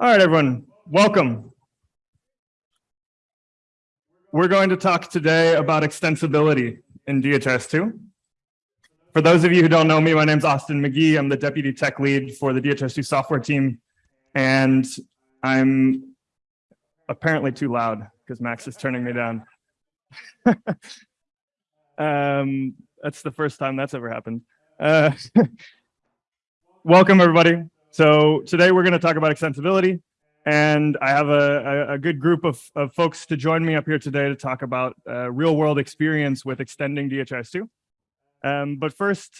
All right, everyone, welcome. We're going to talk today about extensibility in DHIS2. For those of you who don't know me, my name is Austin McGee. I'm the deputy tech lead for the DHIS2 software team. And I'm apparently too loud because Max is turning me down. um, that's the first time that's ever happened. Uh, welcome, everybody. So today we're going to talk about extensibility. And I have a, a, a, good group of, of folks to join me up here today to talk about uh, real world experience with extending DHIS2. Um, but first,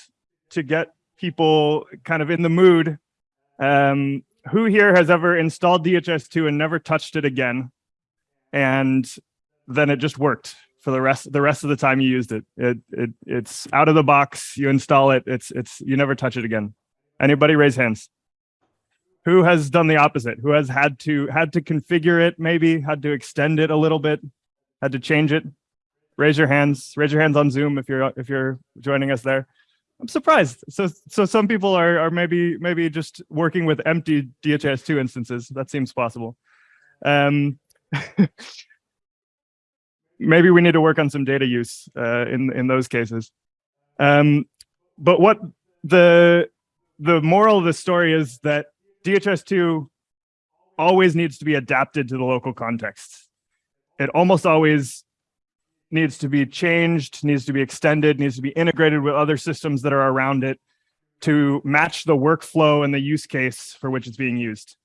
to get people kind of in the mood, um, who here has ever installed DHIS2 and never touched it again? And then it just worked for the rest the rest of the time you used it. It, it it's out of the box. You install it. It's it's you never touch it again. Anybody raise hands? Who has done the opposite? Who has had to had to configure it? Maybe had to extend it a little bit, had to change it. Raise your hands. Raise your hands on Zoom if you're if you're joining us there. I'm surprised. So so some people are are maybe maybe just working with empty DHIS2 instances. That seems possible. Um, maybe we need to work on some data use uh, in in those cases. Um, but what the the moral of the story is that DHIS2 always needs to be adapted to the local context. It almost always needs to be changed, needs to be extended, needs to be integrated with other systems that are around it to match the workflow and the use case for which it's being used.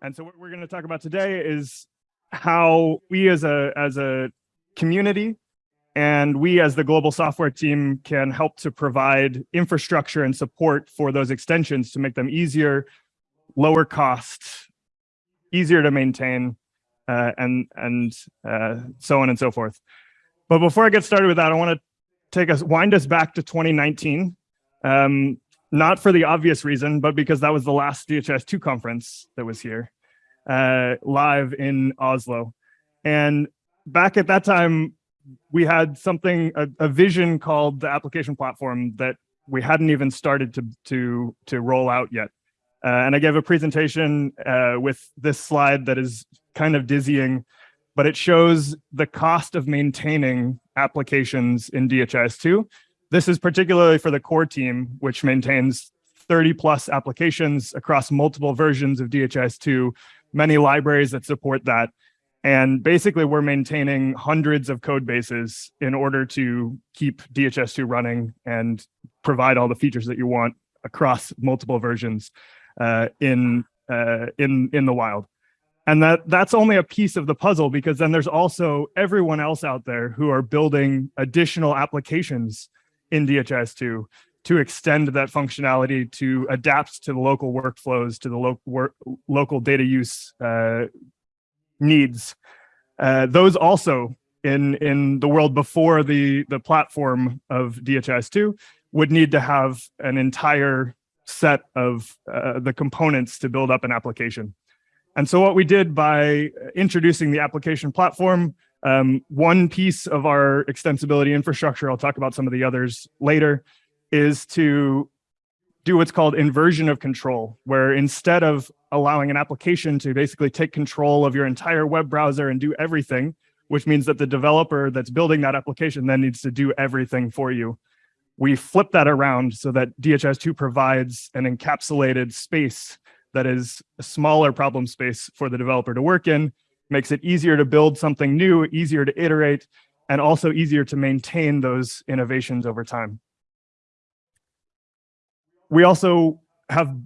And so what we're going to talk about today is how we as a as a community and we as the global software team can help to provide infrastructure and support for those extensions to make them easier, lower cost, easier to maintain, uh, and, and uh, so on and so forth. But before I get started with that, I want to take us, wind us back to 2019. Um, not for the obvious reason, but because that was the last DHIS2 conference that was here, uh, live in Oslo. And back at that time, we had something, a, a, vision called the application platform that we hadn't even started to, to, to roll out yet. Uh, and I gave a presentation uh, with this slide that is kind of dizzying, but it shows the cost of maintaining applications in DHIS2. This is particularly for the core team, which maintains 30 plus applications across multiple versions of DHIS2, many libraries that support that. And basically we're maintaining hundreds of code bases in order to keep DHIS2 running and provide all the features that you want across multiple versions uh, in, uh, in, in the wild. And that that's only a piece of the puzzle because then there's also everyone else out there who are building additional applications in DHIS2 to extend that functionality to adapt to the local workflows, to the lo work, local data use uh, needs. Uh, those also in in the world before the the platform of DHIS2 would need to have an entire set of uh, the components to build up an application. And so what we did by introducing the application platform, um, one piece of our extensibility infrastructure, I'll talk about some of the others later, is to do what's called inversion of control, where instead of allowing an application to basically take control of your entire web browser and do everything, which means that the developer that's building that application then needs to do everything for you. We flip that around so that DHIS2 provides an encapsulated space that is a smaller problem space for the developer to work in, makes it easier to build something new, easier to iterate, and also easier to maintain those innovations over time. We also have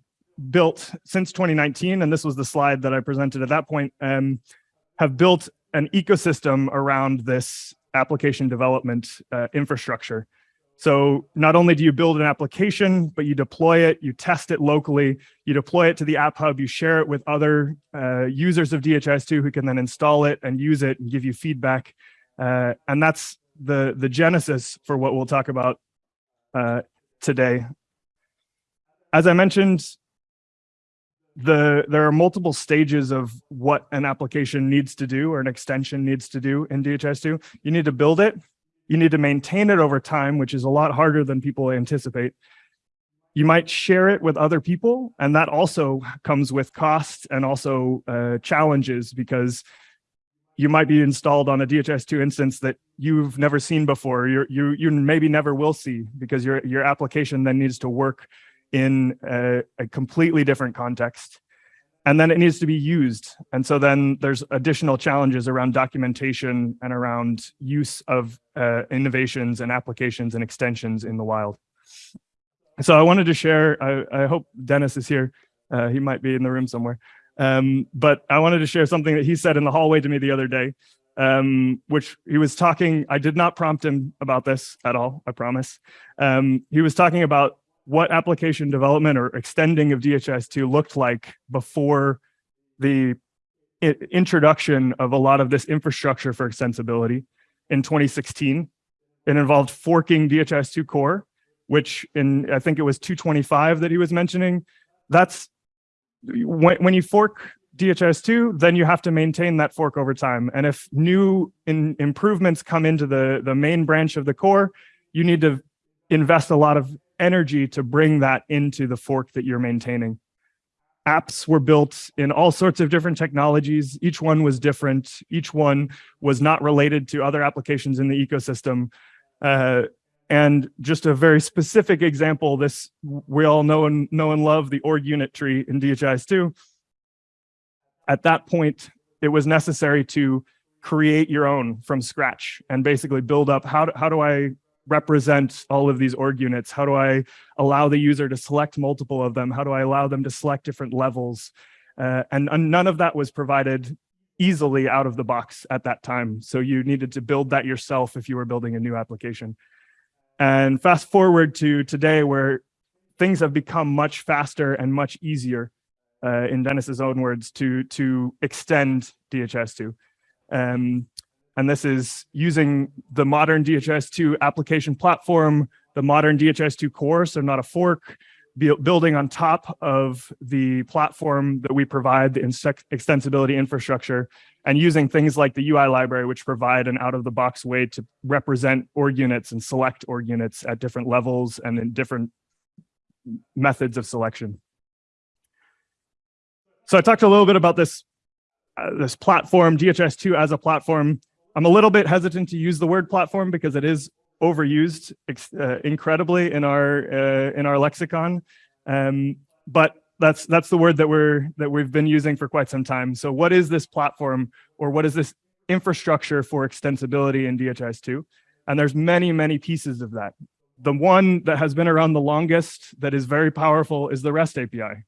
built since 2019, and this was the slide that I presented at that point, um, have built an ecosystem around this application development uh, infrastructure. So not only do you build an application, but you deploy it, you test it locally, you deploy it to the App Hub, you share it with other uh, users of DHIS2 who can then install it and use it and give you feedback. Uh, and that's the, the genesis for what we'll talk about uh, today. As I mentioned, the there are multiple stages of what an application needs to do or an extension needs to do in DHIS2. You need to build it, you need to maintain it over time, which is a lot harder than people anticipate. you might share it with other people, and that also comes with costs and also uh, challenges because you might be installed on a DHIS2 instance that you've never seen before. You're, you you maybe never will see because your your application then needs to work in a, a completely different context and then it needs to be used. And so then there's additional challenges around documentation and around use of uh, innovations and applications and extensions in the wild. So I wanted to share, I, I hope Dennis is here. Uh, he might be in the room somewhere. Um, but I wanted to share something that he said in the hallway to me the other day, um, which he was talking, I did not prompt him about this at all, I promise. Um, he was talking about what application development or extending of DHIS2 looked like before the introduction of a lot of this infrastructure for extensibility in 2016. It involved forking DHIS2 core, which in, I think it was 225 that he was mentioning. That's when, when you fork DHIS2, then you have to maintain that fork over time. And if new in, improvements come into the, the main branch of the core, you need to invest a lot of energy to bring that into the fork that you're maintaining. Apps were built in all sorts of different technologies. Each one was different. Each one was not related to other applications in the ecosystem. Uh, and just a very specific example, this we all know and know and love the org unit tree in DHIS2. At that point, it was necessary to create your own from scratch and basically build up how do, how do I represent all of these org units? How do I allow the user to select multiple of them? How do I allow them to select different levels? Uh, and, and none of that was provided easily out of the box at that time. So you needed to build that yourself if you were building a new application. And fast forward to today where things have become much faster and much easier, uh, in Dennis's own words, to, to extend DHIS2. Um, and this is using the modern DHIS2 application platform, the modern DHIS2 core, so not a fork, building on top of the platform that we provide, the extensibility infrastructure, and using things like the UI library, which provide an out-of-the-box way to represent org units and select org units at different levels and in different methods of selection. So I talked a little bit about this, uh, this platform, DHIS2 as a platform. I'm a little bit hesitant to use the word platform because it is overused uh, incredibly in our uh, in our lexicon, um, but that's that's the word that we're that we've been using for quite some time. So what is this platform or what is this infrastructure for extensibility in DHIS2? And there's many many pieces of that. The one that has been around the longest that is very powerful is the REST API.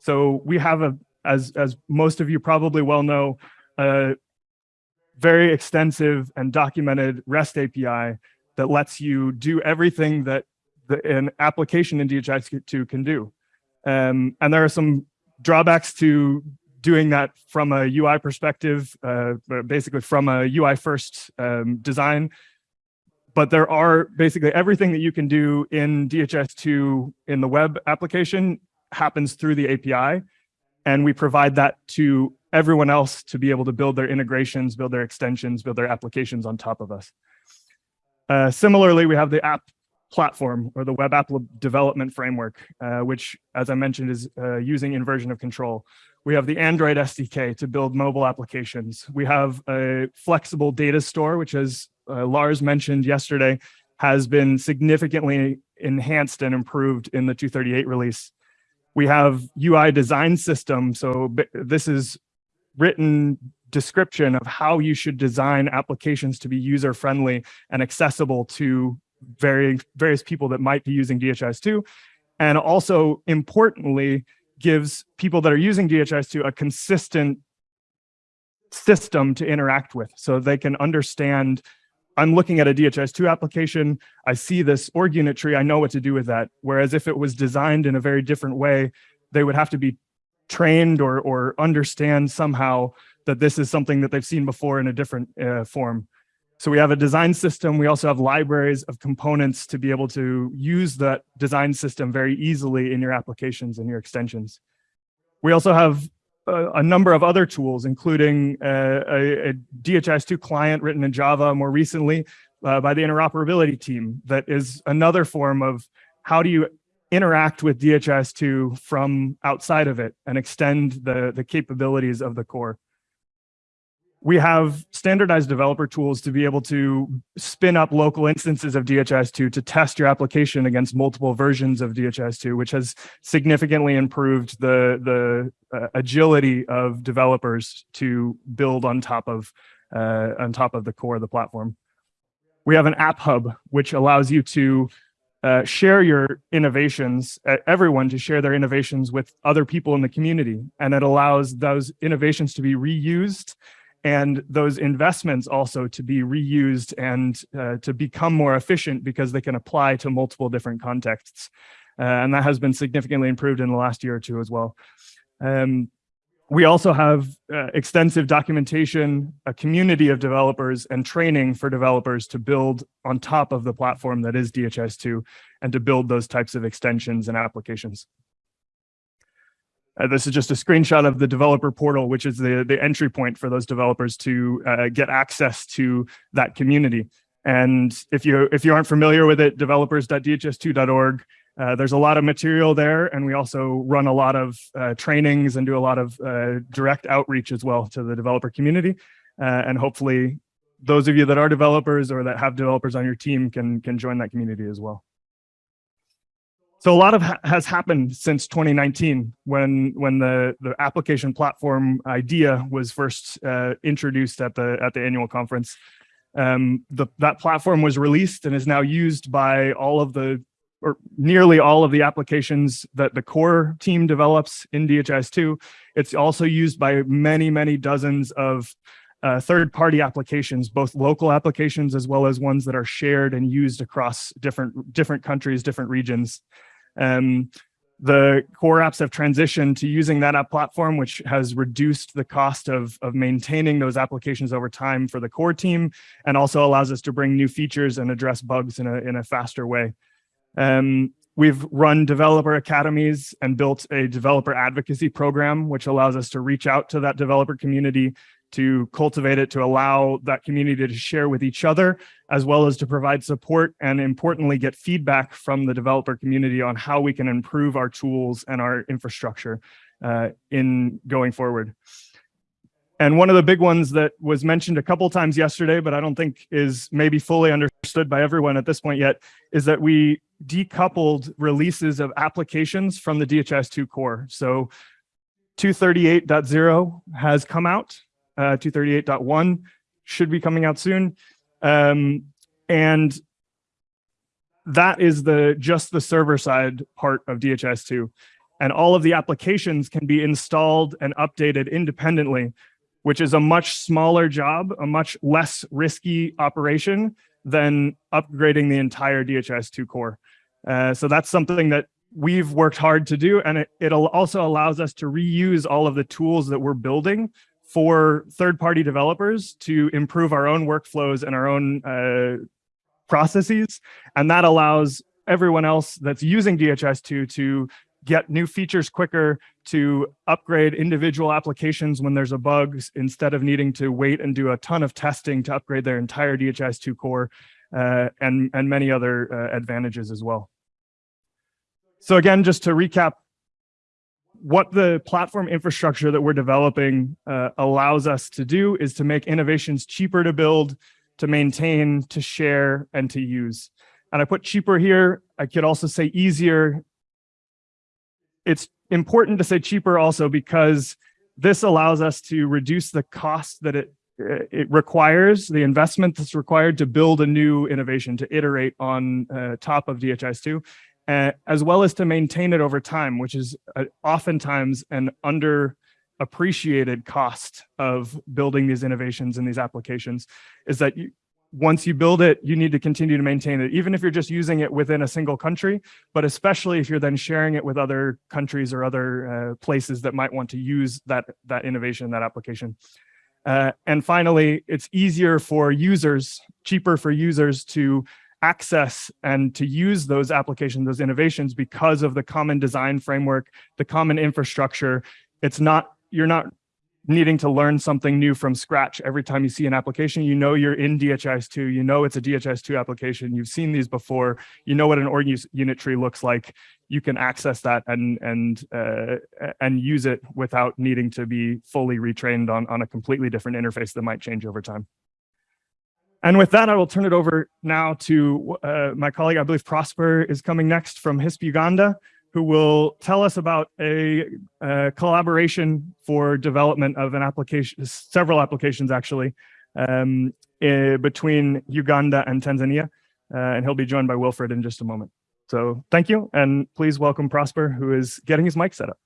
So we have a as as most of you probably well know, a very extensive and documented REST API that lets you do everything that the, an application in DHIS2 can do. Um, and there are some drawbacks to doing that from a UI perspective, uh, basically from a UI first um, design. But there are basically everything that you can do in DHIS2 in the web application happens through the API. And we provide that to everyone else to be able to build their integrations, build their extensions, build their applications on top of us. Uh, similarly, we have the app platform or the web app development framework, uh, which, as I mentioned, is uh, using inversion of control. We have the Android SDK to build mobile applications. We have a flexible data store, which as uh, Lars mentioned yesterday, has been significantly enhanced and improved in the 238 release. We have UI design system. So this is written description of how you should design applications to be user friendly and accessible to very, various people that might be using DHIS2. And also importantly, gives people that are using DHIS2 a consistent system to interact with so they can understand I'm looking at a DHIS2 application, I see this org unit tree, I know what to do with that. Whereas if it was designed in a very different way, they would have to be trained or, or understand somehow that this is something that they've seen before in a different uh, form. So we have a design system. We also have libraries of components to be able to use that design system very easily in your applications and your extensions. We also have a, number of other tools, including a, a, DHIS2 client written in Java more recently uh, by the interoperability team that is another form of how do you interact with DHIS2 from outside of it and extend the, the capabilities of the core. We have standardized developer tools to be able to spin up local instances of DHIS2 to test your application against multiple versions of DHIS2, which has significantly improved the, the uh, agility of developers to build on top of uh, on top of the core of the platform. We have an app hub, which allows you to uh, share your innovations, uh, everyone to share their innovations with other people in the community. And it allows those innovations to be reused and those investments also to be reused and uh, to become more efficient because they can apply to multiple different contexts. Uh, and that has been significantly improved in the last year or two as well. Um, we also have uh, extensive documentation, a community of developers and training for developers to build on top of the platform that is DHIS2 and to build those types of extensions and applications. Uh, this is just a screenshot of the developer portal, which is the, the entry point for those developers to uh, get access to that community. And if you if you aren't familiar with it, developers.dhis2.org uh, there's a lot of material there, and we also run a lot of uh, trainings and do a lot of uh, direct outreach as well to the developer community. Uh, and hopefully those of you that are developers or that have developers on your team can, can join that community as well. So a lot of ha has happened since 2019 when when the the application platform idea was first uh, introduced at the at the annual conference. Um, the, that platform was released and is now used by all of the or nearly all of the applications that the core team develops in DHIS2. It's also used by many, many dozens of uh, third-party applications, both local applications as well as ones that are shared and used across different, different countries, different regions. Um, the core apps have transitioned to using that app platform, which has reduced the cost of, of maintaining those applications over time for the core team, and also allows us to bring new features and address bugs in a, in a faster way. Um, we've run developer academies and built a developer advocacy program, which allows us to reach out to that developer community to cultivate it, to allow that community to share with each other, as well as to provide support and importantly, get feedback from the developer community on how we can improve our tools and our infrastructure uh, in going forward. And one of the big ones that was mentioned a couple times yesterday, but I don't think is maybe fully understood by everyone at this point yet, is that we decoupled releases of applications from the DHIS2 core. So 238.0 has come out, uh, 238.1 should be coming out soon. Um, and that is the just the server side part of DHIS2. And all of the applications can be installed and updated independently which is a much smaller job, a much less risky operation than upgrading the entire DHIS2 core. Uh, so that's something that we've worked hard to do. And it, it also allows us to reuse all of the tools that we're building for third-party developers to improve our own workflows and our own uh, processes. And that allows everyone else that's using DHIS2 to get new features quicker, to upgrade individual applications when there's a bug instead of needing to wait and do a ton of testing to upgrade their entire DHIS2 core uh, and, and many other uh, advantages as well. So again, just to recap, what the platform infrastructure that we're developing uh, allows us to do is to make innovations cheaper to build, to maintain, to share, and to use. And I put cheaper here. I could also say easier it's important to say cheaper also because this allows us to reduce the cost that it it requires, the investment that's required to build a new innovation, to iterate on uh, top of DHIS2, uh, as well as to maintain it over time, which is uh, oftentimes an underappreciated cost of building these innovations and these applications, is that you, once you build it, you need to continue to maintain it, even if you're just using it within a single country, but especially if you're then sharing it with other countries or other uh, places that might want to use that, that innovation, that application. Uh, and finally, it's easier for users, cheaper for users to access and to use those applications, those innovations because of the common design framework, the common infrastructure. It's not, you're not needing to learn something new from scratch every time you see an application. You know you're in DHIS2, you know it's a DHIS2 application, you've seen these before, you know what an org unit tree looks like, you can access that and and uh, and use it without needing to be fully retrained on, on a completely different interface that might change over time. And with that, I will turn it over now to uh, my colleague, I believe Prosper is coming next from HISP Uganda who will tell us about a, a collaboration for development of an application, several applications actually, um, uh, between Uganda and Tanzania. Uh, and he'll be joined by Wilfred in just a moment. So thank you, and please welcome Prosper, who is getting his mic set up.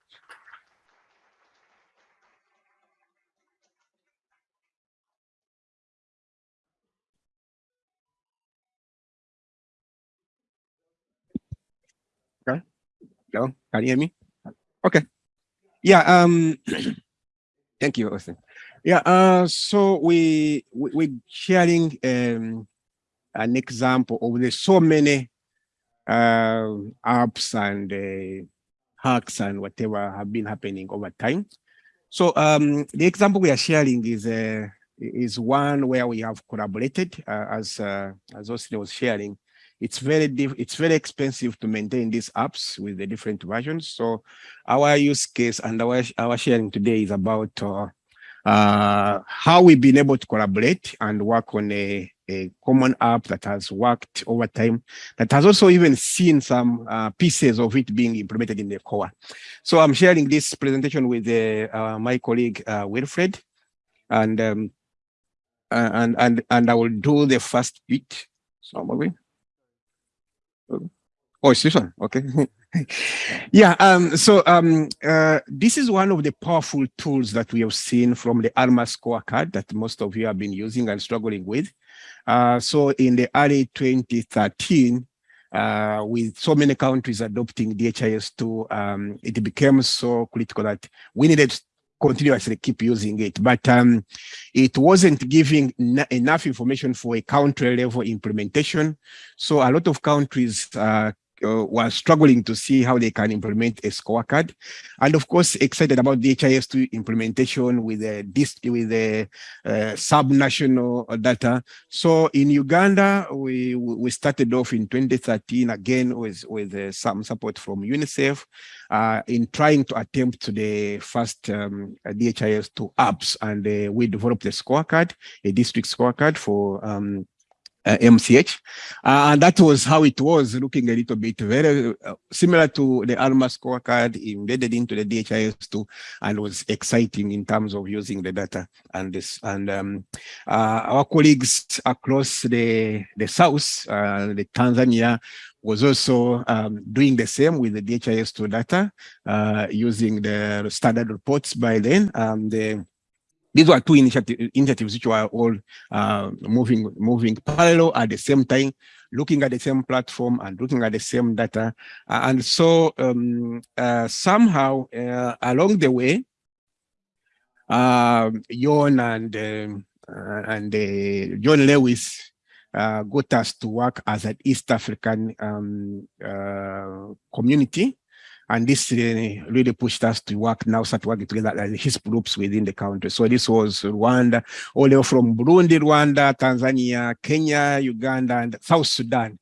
Hello, can you hear me? Okay. Yeah. Um. thank you, Austin. Yeah. Uh. So we we we sharing um an example of the so many uh, apps and uh, hacks and whatever have been happening over time. So um, the example we are sharing is uh, is one where we have collaborated, uh, as uh, as Austin was sharing, it's very it's very expensive to maintain these apps with the different versions. So our use case and our, our sharing today is about uh, uh, how we've been able to collaborate and work on a, a common app that has worked over time, that has also even seen some uh, pieces of it being implemented in the core. So I'm sharing this presentation with uh, my colleague uh, Wilfred, and um, and and and I will do the first bit. So, Oh, it's this one. Okay. yeah. Um, so um, uh, this is one of the powerful tools that we have seen from the ALMA scorecard that most of you have been using and struggling with. Uh, so in the early 2013, uh, with so many countries adopting DHIS2, um, it became so critical that we needed continuously keep using it, but um, it wasn't giving enough information for a country level implementation. So a lot of countries uh, uh, were struggling to see how they can implement a scorecard. And of course, excited about the HIS2 implementation with the, this, with the uh, sub-national data. So in Uganda, we, we started off in 2013 again with, with uh, some support from UNICEF uh, in trying to attempt to the first um, DHIS2 apps. And uh, we developed a scorecard, a district scorecard for um, uh, MCH. Uh, and that was how it was looking a little bit very uh, similar to the ALMA scorecard embedded into the DHIS2 and was exciting in terms of using the data and this and um, uh, our colleagues across the the south, uh, the Tanzania was also um, doing the same with the DHIS2 data uh, using the standard reports by then. Um, the these were two initiative, initiatives which were all uh, moving moving parallel at the same time, looking at the same platform and looking at the same data. Uh, and so um, uh, somehow uh, along the way, uh, John and um, uh, and John Lewis got us to work as an East African um, community and this really, really pushed us to work now, start working together as his groups within the country. So this was Rwanda, all the way from Burundi, Rwanda, Tanzania, Kenya, Uganda, and South Sudan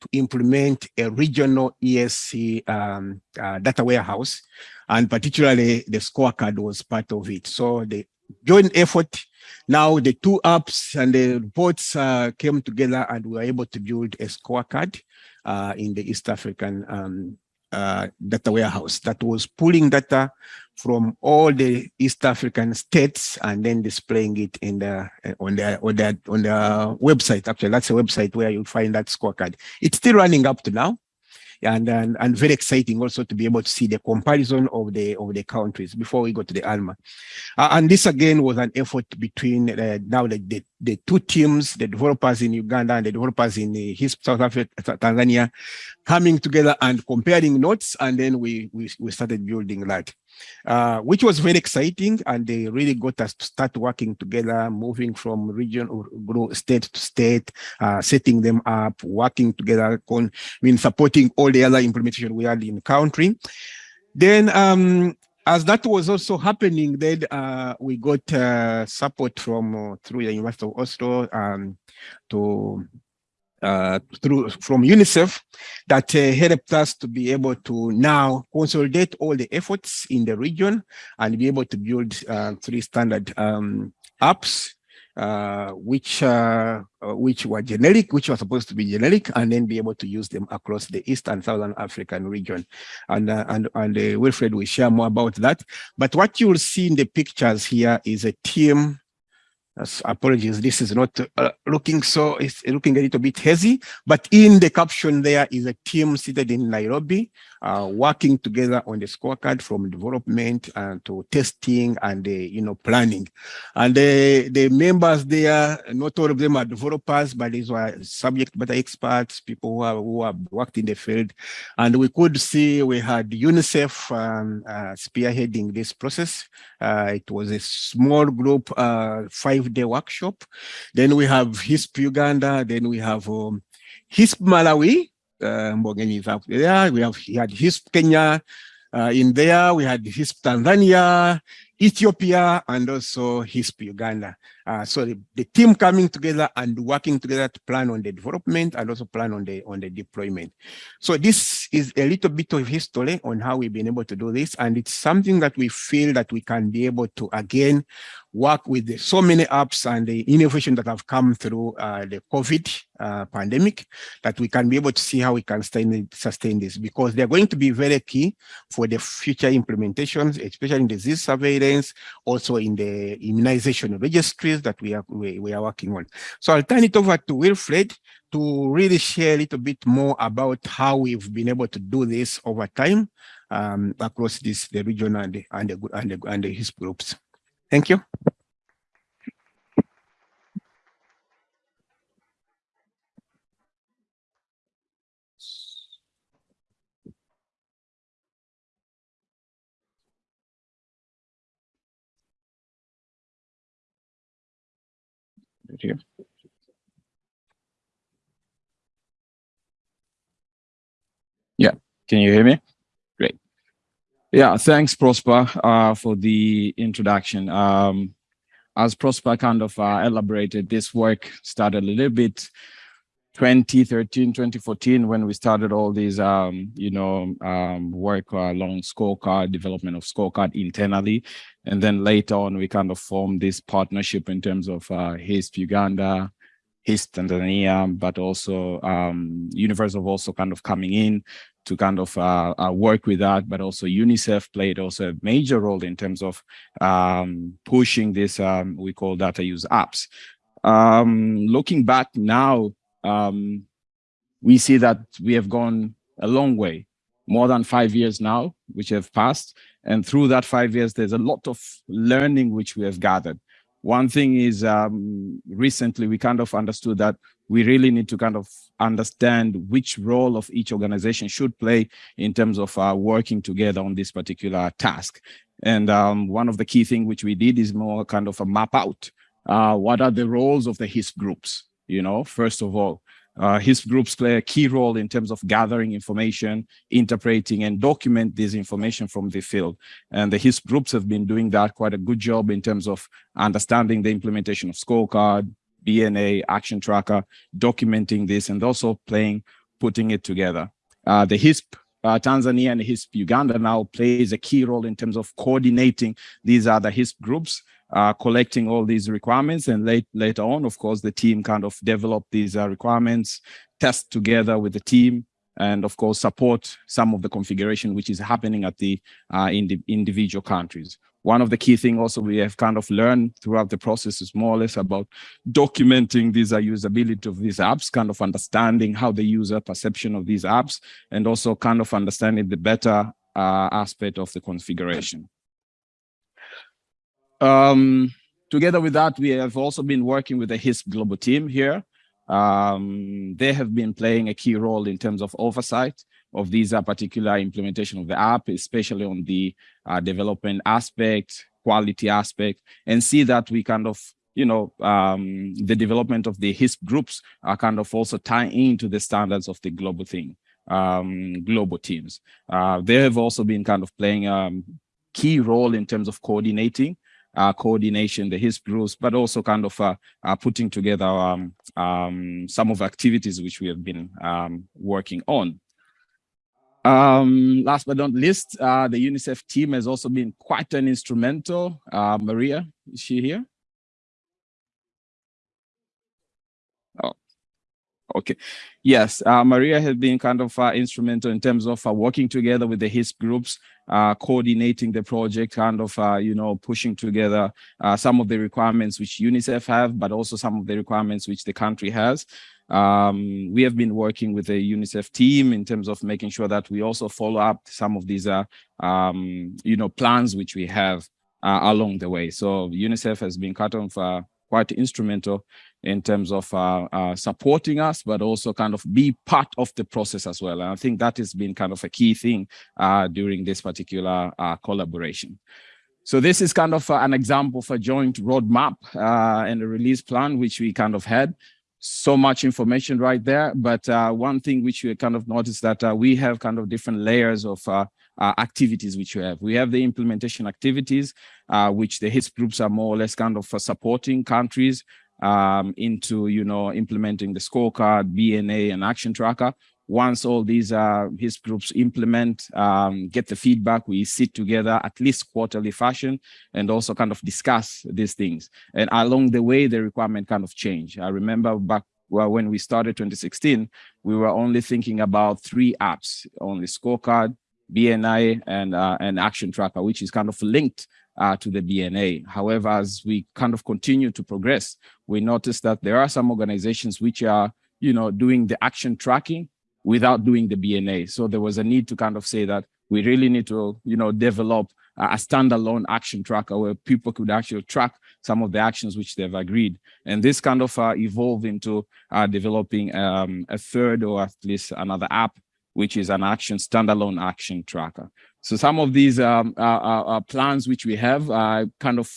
to implement a regional ESC um, uh, data warehouse. And particularly the scorecard was part of it. So the joint effort, now the two apps and the reports uh, came together and we were able to build a scorecard uh, in the East African um, uh, data warehouse that was pulling data from all the East African states and then displaying it in the uh, on the on the on the website. Actually, that's a website where you find that scorecard. It's still running up to now and, and and very exciting also to be able to see the comparison of the of the countries before we go to the ALMA. Uh, and this again was an effort between uh, now the, the, the two teams, the developers in Uganda and the developers in the South Africa, Tanzania, coming together and comparing notes, and then we we, we started building that uh, which was very exciting. And they really got us to start working together, moving from region or state to state, uh, setting them up, working together, con I mean, supporting all the other implementation we had in the country. Then um, as that was also happening, then uh, we got uh, support from uh, through the University of Oslo um, to uh, through from UNICEF that uh, helped us to be able to now consolidate all the efforts in the region and be able to build uh, three standard um, apps uh, which uh, which were generic, which were supposed to be generic, and then be able to use them across the East and Southern African region. And and and Wilfred will share more about that. But what you will see in the pictures here is a team apologies, this is not uh, looking so, it's looking a little bit hazy, but in the caption there is a team seated in Nairobi, uh, working together on the scorecard from development and to testing and, uh, you know, planning. And the, the members there, not all of them are developers, but these were subject matter experts, people who, who have worked in the field. And we could see we had UNICEF um, uh, spearheading this process. Uh, it was a small group, uh, five-day workshop. Then we have HISP Uganda, then we have um, HISP Malawi, uh, is up there. We have he had HISP Kenya uh, in there. We had HISP Tanzania, Ethiopia, and also HISP Uganda. Uh, so the, the, team coming together and working together to plan on the development and also plan on the on the deployment. So this is a little bit of history on how we've been able to do this, and it's something that we feel that we can be able to again work with the, so many apps and the innovation that have come through uh, the COVID uh, pandemic, that we can be able to see how we can sustain, sustain this because they're going to be very key for the future implementations, especially in disease surveillance, also in the immunization that we are, we, we are working on. So I'll turn it over to Wilfred to really share a little bit more about how we've been able to do this over time um, across this the region and the, and the, and and HISP groups. Thank you. Here. Yeah, can you hear me? Great. Yeah, thanks, Prosper, uh, for the introduction. Um, as Prosper kind of uh, elaborated, this work started a little bit 2013, 2014, when we started all these, um, you know, um, work along scorecard, development of scorecard internally. And then later on, we kind of formed this partnership in terms of uh, HISP Uganda, HISP Tanzania, but also um, Universal also kind of coming in to kind of uh, uh, work with that, but also UNICEF played also a major role in terms of um, pushing this, um, we call data use apps. Um, looking back now, um, we see that we have gone a long way, more than five years now, which have passed. And through that five years, there's a lot of learning which we have gathered. One thing is um, recently we kind of understood that we really need to kind of understand which role of each organization should play in terms of uh, working together on this particular task. And um, one of the key things which we did is more kind of a map out. Uh, what are the roles of the HISP groups? You know, first of all, uh, HISP groups play a key role in terms of gathering information, interpreting and document this information from the field. And the HISP groups have been doing that quite a good job in terms of understanding the implementation of scorecard, BNA, action tracker, documenting this and also playing, putting it together. Uh, the HISP uh, Tanzania and HISP Uganda now plays a key role in terms of coordinating these other HISP groups uh, collecting all these requirements and late, later on, of course, the team kind of develop these uh, requirements, test together with the team, and of course, support some of the configuration which is happening at the uh, in the individual countries. One of the key things also we have kind of learned throughout the process is more or less about documenting these uh, usability of these apps, kind of understanding how the user perception of these apps, and also kind of understanding the better uh, aspect of the configuration. Um, together with that, we have also been working with the HISP global team here. Um, they have been playing a key role in terms of oversight of these uh, particular implementation of the app, especially on the uh, development aspect, quality aspect, and see that we kind of you know, um, the development of the HISP groups are kind of also tying into the standards of the global thing, um, global teams. Uh, they have also been kind of playing um, key role in terms of coordinating uh, coordination, the HISP groups, but also kind of uh, uh, putting together um, um, some of activities which we have been um, working on. Um, last but not least, uh, the UNICEF team has also been quite an instrumental. Uh, Maria, is she here? Oh, okay. Yes, uh, Maria has been kind of uh, instrumental in terms of uh, working together with the HIS groups, uh, coordinating the project, kind of, uh, you know, pushing together uh, some of the requirements which UNICEF have, but also some of the requirements which the country has. Um, we have been working with the UNICEF team in terms of making sure that we also follow up some of these, um, you know, plans which we have along the way. So UNICEF has been kind of uh, quite instrumental in terms of uh, uh, supporting us, but also kind of be part of the process as well. And I think that has been kind of a key thing uh, during this particular collaboration. So this is kind of an example of a joint roadmap and a release plan, which we kind of had so much information right there. But uh, one thing which you kind of noticed that uh, we have kind of different layers of uh, activities which we have. We have the implementation activities, uh, which the HISP groups are more or less kind of uh, supporting countries um, into, you know, implementing the scorecard, BNA and action tracker once all these uh, groups implement, um, get the feedback, we sit together at least quarterly fashion and also kind of discuss these things. And along the way, the requirement kind of change. I remember back well, when we started 2016, we were only thinking about three apps, only scorecard, BNA, and, uh, and action tracker, which is kind of linked uh, to the BNA. However, as we kind of continue to progress, we noticed that there are some organizations which are, you know, doing the action tracking, without doing the BNA. So there was a need to kind of say that we really need to, you know, develop a standalone action tracker where people could actually track some of the actions which they've agreed. And this kind of uh, evolved into uh, developing um, a third or at least another app, which is an action standalone action tracker. So some of these um, uh, uh, uh plans which we have are kind of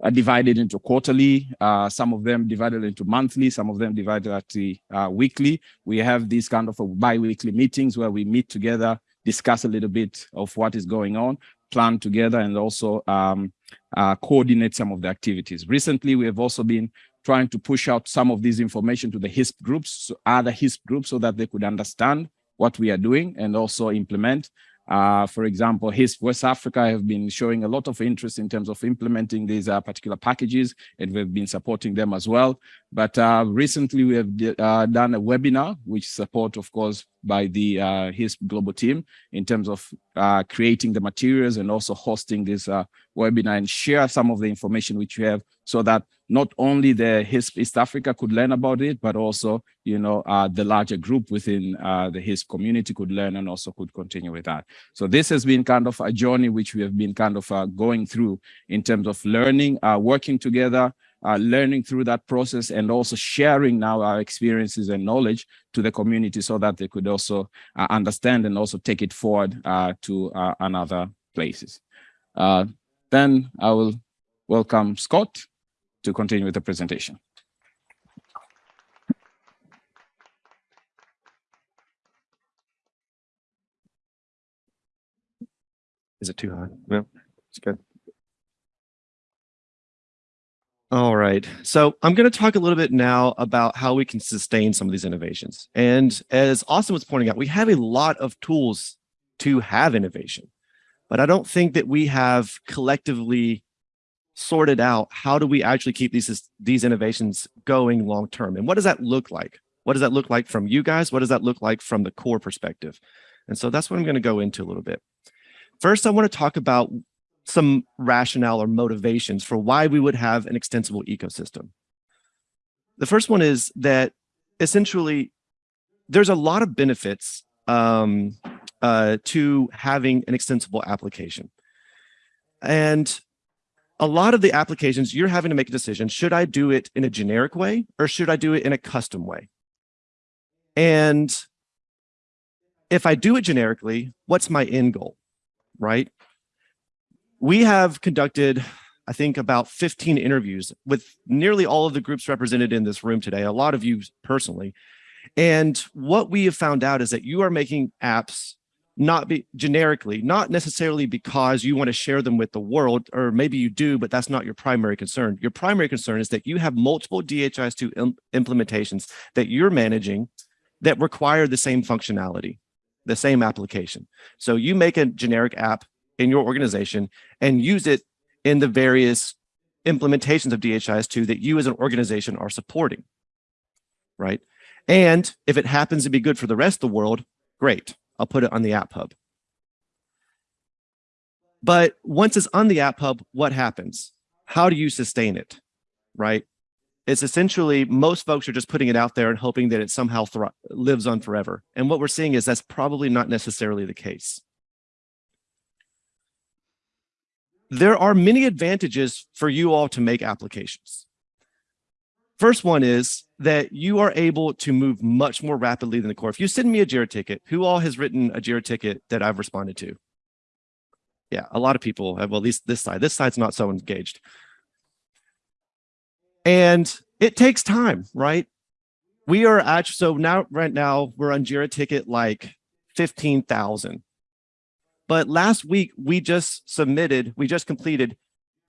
are divided into quarterly, uh, some of them divided into monthly, some of them divided at the uh, weekly. We have these kind of bi-weekly meetings where we meet together, discuss a little bit of what is going on, plan together, and also um, uh, coordinate some of the activities. Recently, we have also been trying to push out some of this information to the HISP groups, so other HISP groups, so that they could understand what we are doing and also implement. Uh, for example, HISP West Africa have been showing a lot of interest in terms of implementing these uh, particular packages, and we've been supporting them as well. But uh, recently we have uh, done a webinar, which support, of course, by the uh, HISP global team in terms of uh, creating the materials and also hosting this uh, webinar and share some of the information which we have so that not only the HISP East Africa could learn about it, but also, you know, uh, the larger group within uh, the HISP community could learn and also could continue with that. So this has been kind of a journey which we have been kind of uh, going through in terms of learning, working together, uh, learning through that process and also sharing now our experiences and knowledge to the community so that they could also uh, understand and also take it forward uh, to uh, another places. Uh, then I will welcome Scott to continue with the presentation. Is it too high? No, it's good. All right. So I'm going to talk a little bit now about how we can sustain some of these innovations. And as Austin was pointing out, we have a lot of tools to have innovation, but I don't think that we have collectively sorted out how do we actually keep these, these innovations going long term? And what does that look like? What does that look like from you guys? What does that look like from the core perspective? And so that's what I'm going to go into a little bit. First, I want to talk about some rationale or motivations for why we would have an extensible ecosystem. The first one is that essentially there's a lot of benefits um, uh, to having an extensible application. And a lot of the applications, you're having to make a decision, should I do it in a generic way or should I do it in a custom way? And if I do it generically, what's my end goal, right? we have conducted, I think, about 15 interviews with nearly all of the groups represented in this room today, a lot of you personally. And what we have found out is that you are making apps not be generically, not necessarily because you want to share them with the world, or maybe you do, but that's not your primary concern. Your primary concern is that you have multiple DHIS2 im- implementations that you're managing that require the same functionality, the same application. So you make a generic app in your organization and use it in the various implementations of DHIS2 that you as an organization are supporting, right? And if it happens to be good for the rest of the world, great. I'll put it on the App Hub. But once it's on the App Hub, what happens? How do you sustain it, right? It's essentially most folks are just putting it out there and hoping that it somehow lives on forever. And what we're seeing is that's probably not necessarily the case. There are many advantages for you all to make applications. First one is that you are able to move much more rapidly than the core. If you send me a JIRA ticket, who all has written a JIRA ticket that I've responded to? Yeah, a lot of people have, well, at least this side. This side's not so engaged. And it takes time, right? We are actually, so now, right now, we're on JIRA ticket like 15,000. But last week, we just submitted, we just completed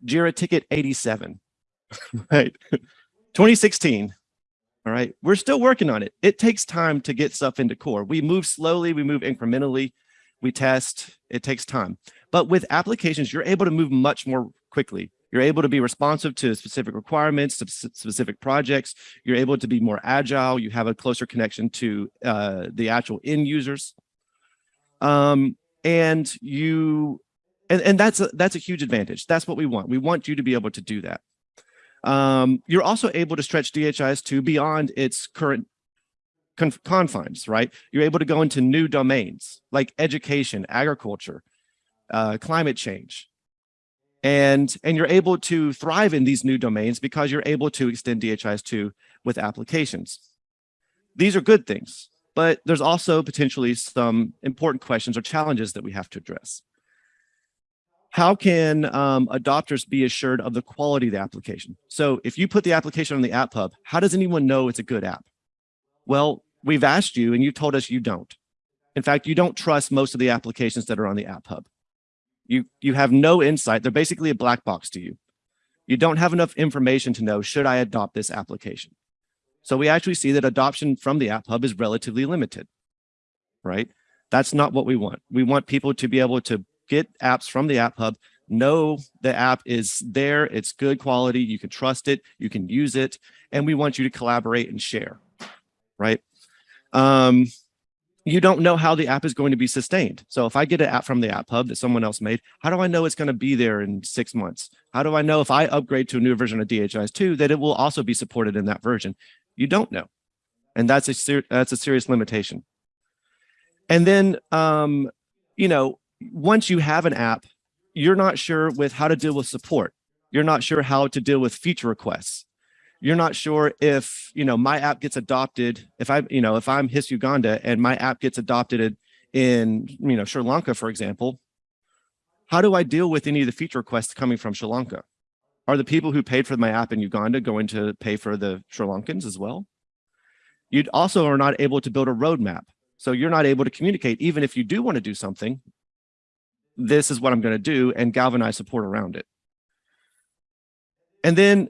JIRA ticket 87, right? 2016. All right. We're still working on it. It takes time to get stuff into core. We move slowly, we move incrementally, we test. It takes time. But with applications, you're able to move much more quickly. You're able to be responsive to specific requirements, to specific projects. You're able to be more agile. You have a closer connection to uh, the actual end users. Um, and you, and, and that's a, that's a huge advantage. That's what we want. We want you to be able to do that. Um, you're also able to stretch DHIS2 beyond its current conf- confines, right? You're able to go into new domains like education, agriculture, uh, climate change. And, and you're able to thrive in these new domains because you're able to extend DHIS2 with applications. These are good things, but there's also potentially some important questions or challenges that we have to address how can um, adopters be assured of the quality of the application? So if you put the application on the App Hub, how does anyone know it's a good app? Well, we've asked you and you told us you don't. In fact, you don't trust most of the applications that are on the App Hub. You, you have no insight. They're basically a black box to you. You don't have enough information to know, should I adopt this application? So we actually see that adoption from the App Hub is relatively limited, right? That's not what we want. We want people to be able to get apps from the App Hub, know the app is there, it's good quality, you can trust it, you can use it, and we want you to collaborate and share, right? Um, you don't know how the app is going to be sustained. So if I get an app from the App Hub that someone else made, how do I know it's going to be there in six months? How do I know if I upgrade to a new version of DHIS2 that it will also be supported in that version? You don't know. And that's a, that's a serious limitation. And then, um, you know, once you have an app, you're not sure with how to deal with support. You're not sure how to deal with feature requests. You're not sure if, you know, my app gets adopted, if I, you know, if I'm HISP Uganda and my app gets adopted in, you know, Sri Lanka, for example, how do I deal with any of the feature requests coming from Sri Lanka? Are the people who paid for my app in Uganda going to pay for the Sri Lankans as well? You also are not able to build a roadmap. So you're not able to communicate, even if you do want to do something, this is what I'm going to do and galvanize support around it. And then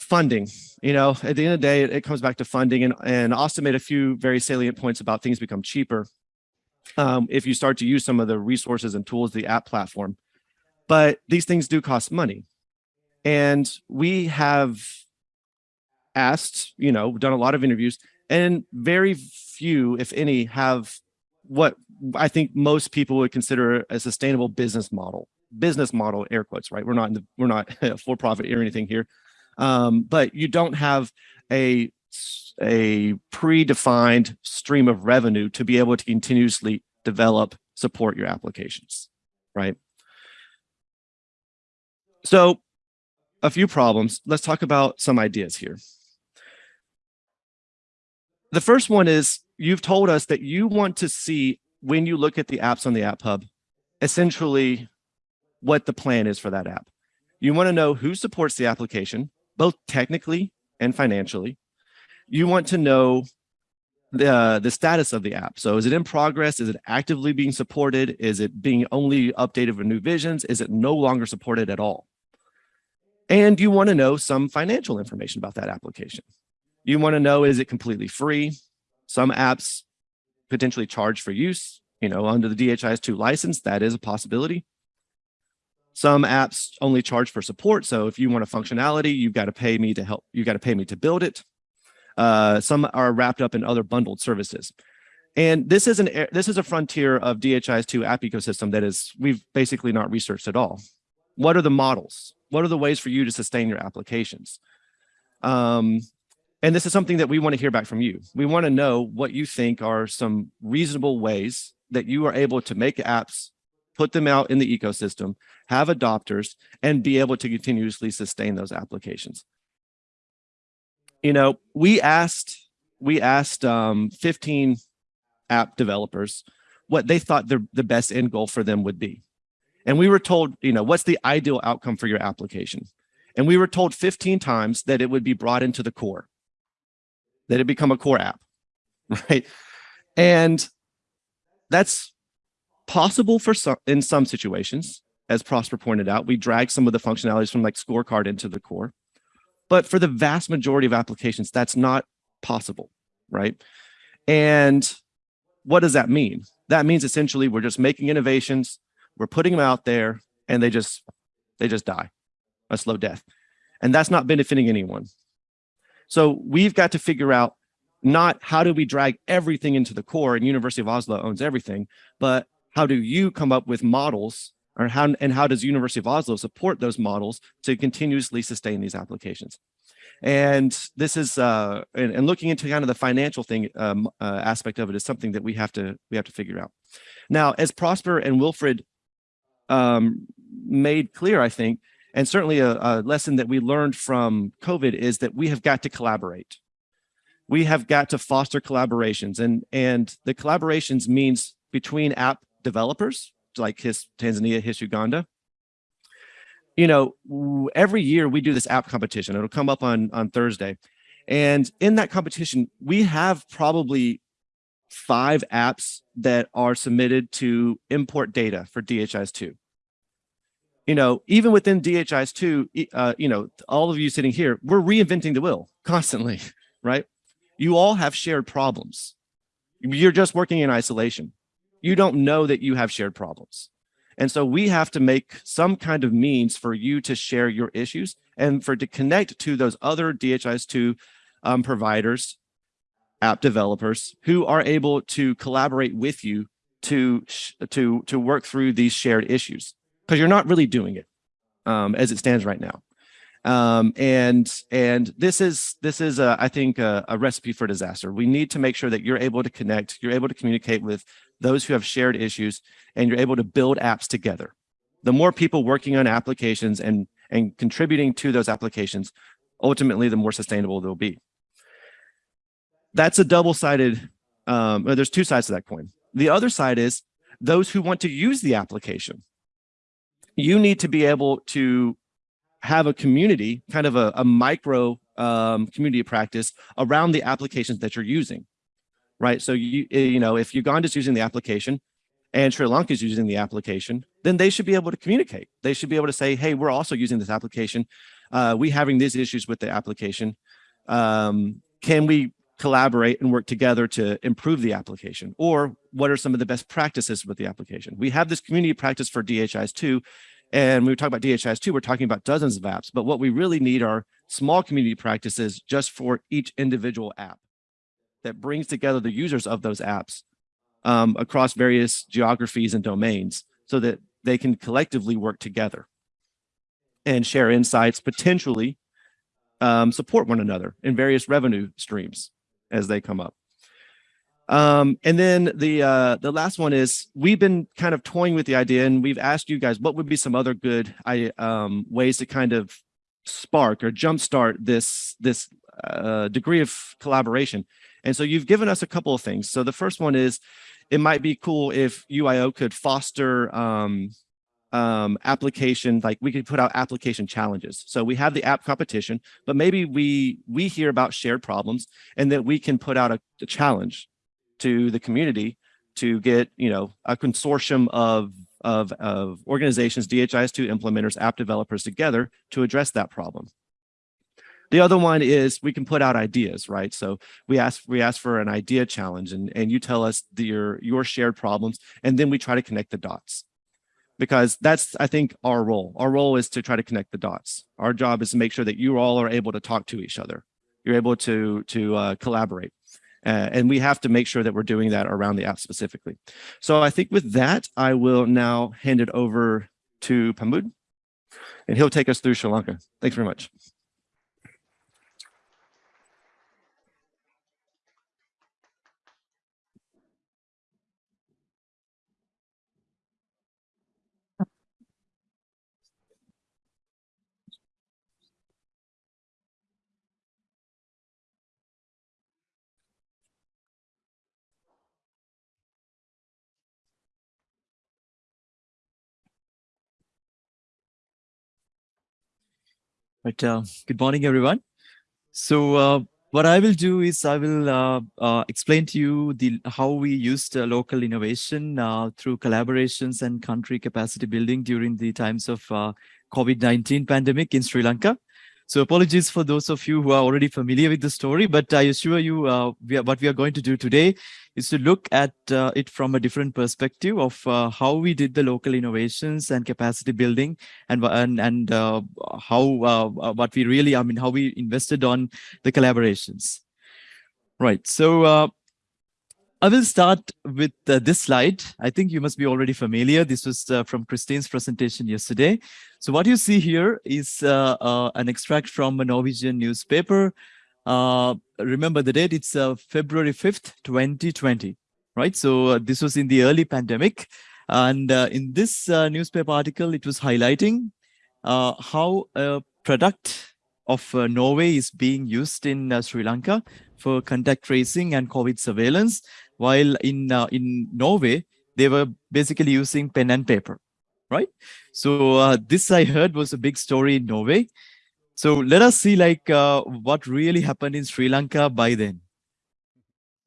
funding, you know, at the end of the day, it, comes back to funding and, and Austin made a few very salient points about things become cheaper. Um, if you start to use some of the resources and tools, the app platform, but these things do cost money. And we have asked, you know, done a lot of interviews and very few, if any, have what I think most people would consider a sustainable business model. Business model, air quotes, right? We're not in the, we're not for profit or anything here, um, but you don't have a a predefined stream of revenue to be able to continuously develop, support your applications, right? So, a few problems. Let's talk about some ideas here. The first one is you've told us that you want to see when you look at the apps on the App Hub, essentially what the plan is for that app. You want to know who supports the application, both technically and financially. You want to know the, uh, the status of the app. So is it in progress? Is it actively being supported? Is it being only updated with new visions? Is it no longer supported at all? And you want to know some financial information about that application. You want to know, is it completely free? Some apps potentially charge for use, you know, under the DHIS2 license, that is a possibility. Some apps only charge for support. So if you want a functionality, you've got to pay me to help, You've got to pay me to build it. Uh, some are wrapped up in other bundled services. And this is an this is a frontier of DHIS2 app ecosystem that is we've basically not researched at all. What are the models? What are the ways for you to sustain your applications? Um, and this is something that we want to hear back from you. We want to know what you think are some reasonable ways that you are able to make apps, put them out in the ecosystem, have adopters, and be able to continuously sustain those applications you know, we asked we asked um, 15 app developers what they thought the, the best end goal for them would be. And we were told, you know, what's the ideal outcome for your application? And we were told 15 times that it would be brought into the core, that it become a core app, right? And that's possible for some in some situations, as Prosper pointed out. We drag some of the functionalities from like scorecard into the core. But for the vast majority of applications, that's not possible, right? And what does that mean? That means essentially we're just making innovations, we're putting them out there, and they just they just die a slow death. And that's not benefiting anyone. So we've got to figure out not how do we drag everything into the core and University of Oslo owns everything, but how do you come up with models or how and how does University of Oslo support those models to continuously sustain these applications? And this is uh, and, and looking into kind of the financial thing um, uh, aspect of it is something that we have to we have to figure out. Now, as Prosper and Wilfred um, made clear, I think, and certainly a, a lesson that we learned from COVID is that we have got to collaborate. We have got to foster collaborations, and and the collaborations means between app developers like HISP Tanzania, HISP Uganda. You know, every year we do this app competition. It'll come up on, on Thursday. And in that competition, we have probably five apps that are submitted to import data for DHIS2. You know, even within DHIS2, uh, you know, all of you sitting here, we're reinventing the wheel constantly, right? You all have shared problems. You're just working in isolation you don't know that you have shared problems. And so we have to make some kind of means for you to share your issues and for to connect to those other DHIS2 um, providers, app developers who are able to collaborate with you to, to, to work through these shared issues because you're not really doing it um, as it stands right now. Um, and and this is this is a, I think a, a recipe for disaster. We need to make sure that you're able to connect, you're able to communicate with those who have shared issues, and you're able to build apps together. The more people working on applications and, and contributing to those applications, ultimately, the more sustainable they'll be. That's a double-sided, um, there's two sides to that coin. The other side is those who want to use the application. You need to be able to have a community, kind of a, a micro um, community practice around the applications that you're using right? So you eh, you know if Uganda's using the application and Sri Lanka's using the application, then they should be able to communicate. They should be able to say, hey, we're also using this application. Uh, we having these issues with the application. Um, can we collaborate and work together to improve the application? Or what are some of the best practices with the application? We have this community practice for DHIS2, and when we talk about DHIS2, we're talking about dozens of apps, but what we really need are small community practices just for each individual app that brings together the users of those apps um, across various geographies and domains so that they can collectively work together and share insights, potentially um, support one another in various revenue streams as they come up. Um, and then the uh, the last one is we've been kind of toying with the idea and we've asked you guys what would be some other good I, um, ways to kind of spark or jumpstart this this uh, degree of collaboration. And so you've given us a couple of things. So the first one is it might be cool if UIO could foster um, um, application, like we could put out application challenges. So we have the app competition, but maybe we we hear about shared problems and that we can put out a, a challenge to the community to get, you know, a consortium of of, of organizations, DHIS2 implementers, app developers together to address that problem. The other one is we can put out ideas, right? So we ask we ask for an idea challenge and, and you tell us the, your, your shared problems, and then we try to connect the dots. Because that's, I think, our role. Our role is to try to connect the dots. Our job is to make sure that you all are able to talk to each other. You're able to, to uh, collaborate. Uh, and we have to make sure that we're doing that around the app specifically. So I think with that, I will now hand it over to Pamod, and he'll take us through Sri Lanka. Thanks very much. Right. Uh, good morning, everyone. So uh, what I will do is I will uh, uh explain to you the how we used uh, local innovation uh, through collaborations and country capacity building during the times of COVID-19 pandemic in Sri Lanka. So apologies for those of you who are already familiar with the story, but I assure you uh, we are, what we are going to do today is to look at uh, it from a different perspective of uh, how we did the local innovations and capacity building and, and, and uh, how, uh, what we really, I mean, how we invested on the collaborations. Right, so uh, I will start with uh, this slide. I think you must be already familiar. This was uh, from Christine's presentation yesterday. So what you see here is uh, uh an extract from a Norwegian newspaper. Uh, remember the date, it's uh, February 5th, 2020, right? So this was in the early pandemic. And in this newspaper article, it was highlighting how a product of Norway is being used in Sri Lanka for contact tracing and COVID surveillance while in uh, in Norway, they were basically using pen and paper, right? So uh, this I heard was a big story in Norway. So let us see like uh, what really happened in Sri Lanka by then.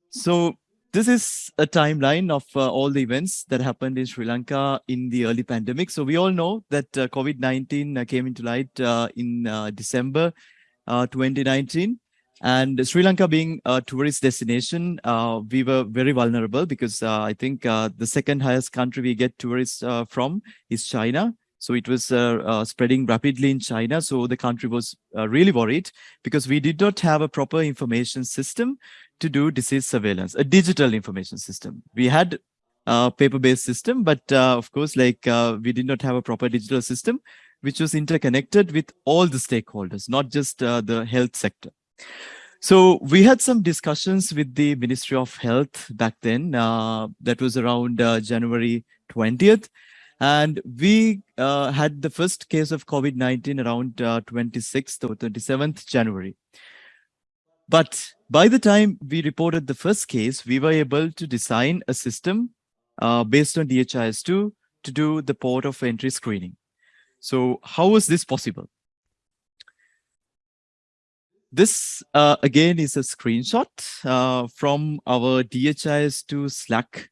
So this is a timeline of uh, all the events that happened in Sri Lanka in the early pandemic. So we all know that uh, COVID-19 uh, came into light in December 2019. And Sri Lanka being a tourist destination, uh, we were very vulnerable because uh, I think uh, the second highest country we get tourists uh, from is China. So it was uh, uh, spreading rapidly in China. So the country was really worried because we did not have a proper information system to do disease surveillance, a digital information system. We had a paper-based system, but of course, like we did not have a proper digital system, which was interconnected with all the stakeholders, not just the health sector. So we had some discussions with the Ministry of Health back then. Uh, that was around uh, January 20th. And we uh, had the first case of COVID-19 around 26th uh, or 27th January. But by the time we reported the first case, we were able to design a system uh, based on DHIS2 to do the port of entry screening. So how was this possible? This uh, again is a screenshot uh, from our DHIS2 Slack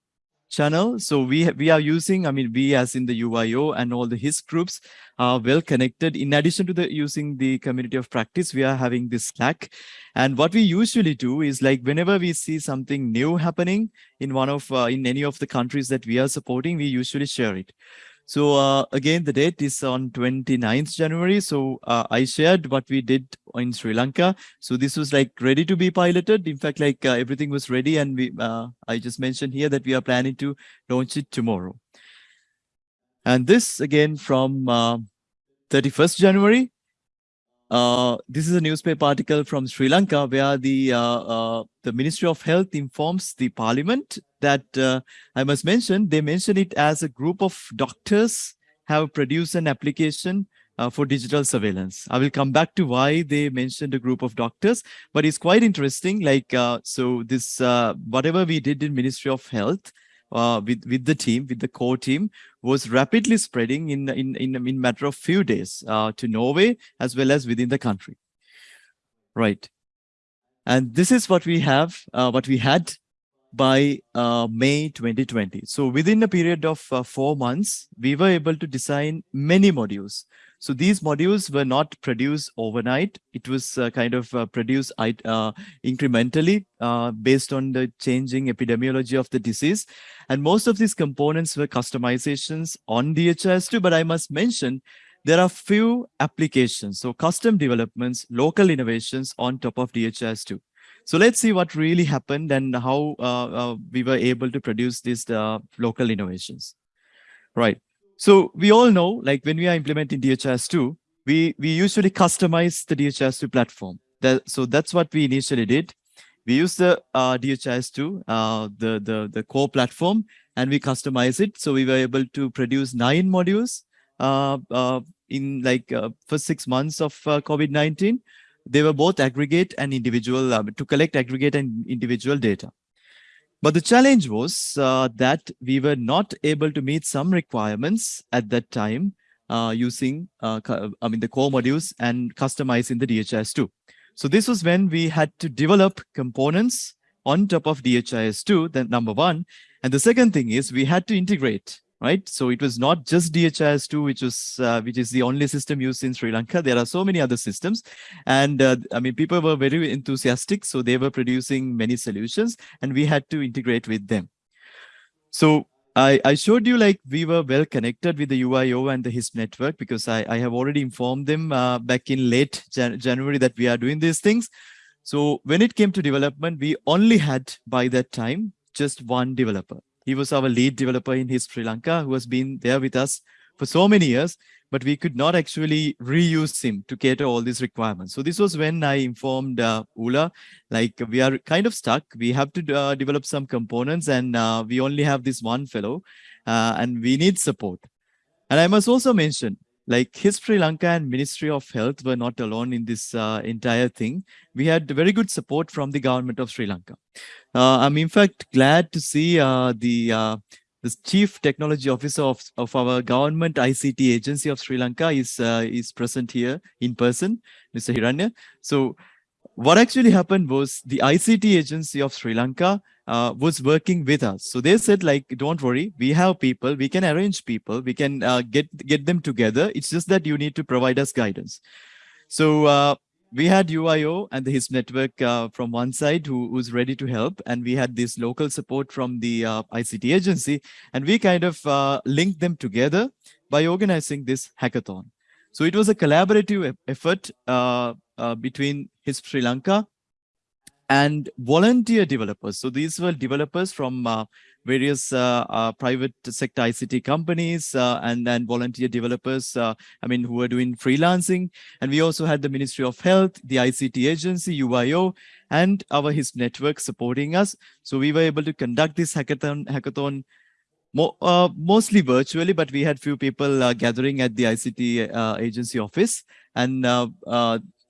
channel. So we we are using, I mean, we as in the UIO and all the HIS groups are well connected. In addition to the using the community of practice, we are having this Slack. And what we usually do is like whenever we see something new happening in one of uh, in any of the countries that we are supporting, we usually share it. So uh, again, the date is on 29th January. So uh, I shared what we did in Sri Lanka. So this was like ready to be piloted. In fact, like uh, everything was ready. And we, uh, I just mentioned here that we are planning to launch it tomorrow. And this again from 31st uh, January. Uh, this is a newspaper article from Sri Lanka where the the Ministry of Health informs the Parliament that uh, I must mention they mention it as a group of doctors have produced an application uh, for digital surveillance. I will come back to why they mentioned a group of doctors, but it's quite interesting. Like so, this whatever we did in Ministry of Health uh, with, with the team, with the core team, was rapidly spreading in, in, in, in matter of few days uh, to Norway as well as within the country. Right. And this is what we have, uh, what we had by uh, May 2020. So within a period of uh, four months, we were able to design many modules. So these modules were not produced overnight. It was uh, kind of uh, produced uh, incrementally uh, based on the changing epidemiology of the disease. And most of these components were customizations on DHIS2, but I must mention there are few applications. So custom developments, local innovations on top of DHIS2. So let's see what really happened and how uh, uh, we were able to produce these uh, local innovations. Right. So we all know, like when we are implementing DHIS2, we, we usually customize the DHIS2 platform. That, so that's what we initially did. We use the uh, DHIS2, uh, the, the, the core platform, and we customize it. So we were able to produce nine modules uh, uh, in like uh, for six months of uh, COVID-19 they were both aggregate and individual uh, to collect aggregate and individual data. But the challenge was uh, that we were not able to meet some requirements at that time uh, using, uh, I mean, the core modules and customizing the DHIS2. So this was when we had to develop components on top of DHIS2, then number one. And the second thing is we had to integrate right? So it was not just DHIS2, which was uh, which is the only system used in Sri Lanka. There are so many other systems, and uh, I mean, people were very enthusiastic, so they were producing many solutions, and we had to integrate with them. So I, I showed you like we were well connected with the UIO and the HISP network because I, I have already informed them uh, back in late Jan January that we are doing these things. So when it came to development, we only had by that time just one developer. He was our lead developer in HISP Sri Lanka who has been there with us for so many years, but we could not actually reuse him to cater all these requirements. So this was when I informed uh, Ola, like we are kind of stuck. We have to uh, develop some components and uh, we only have this one fellow uh, and we need support. And I must also mention, like HISP Sri Lanka and Ministry of Health were not alone in this uh, entire thing. We had very good support from the government of Sri Lanka. Uh, I'm in fact glad to see uh, the uh, the chief technology officer of, of our government ICT agency of Sri Lanka is uh, is present here in person, Mr. Hiranya. So what actually happened was the ICT agency of Sri Lanka uh, was working with us. So they said like, don't worry, we have people, we can arrange people, we can uh, get, get them together. It's just that you need to provide us guidance. So uh, we had UIO and the HISP network uh, from one side who was ready to help. And we had this local support from the uh, ICT agency. And we kind of uh, linked them together by organizing this hackathon. So it was a collaborative effort uh, uh, between HISP Sri Lanka and volunteer developers. So these were developers from uh, various uh, uh, private sector ICT companies uh, and then volunteer developers, uh, I mean, who were doing freelancing. And we also had the Ministry of Health, the ICT agency, UIO, and our HISP network supporting us. So we were able to conduct this hackathon, hackathon mo uh, mostly virtually, but we had few people gathering at the ICT agency office. And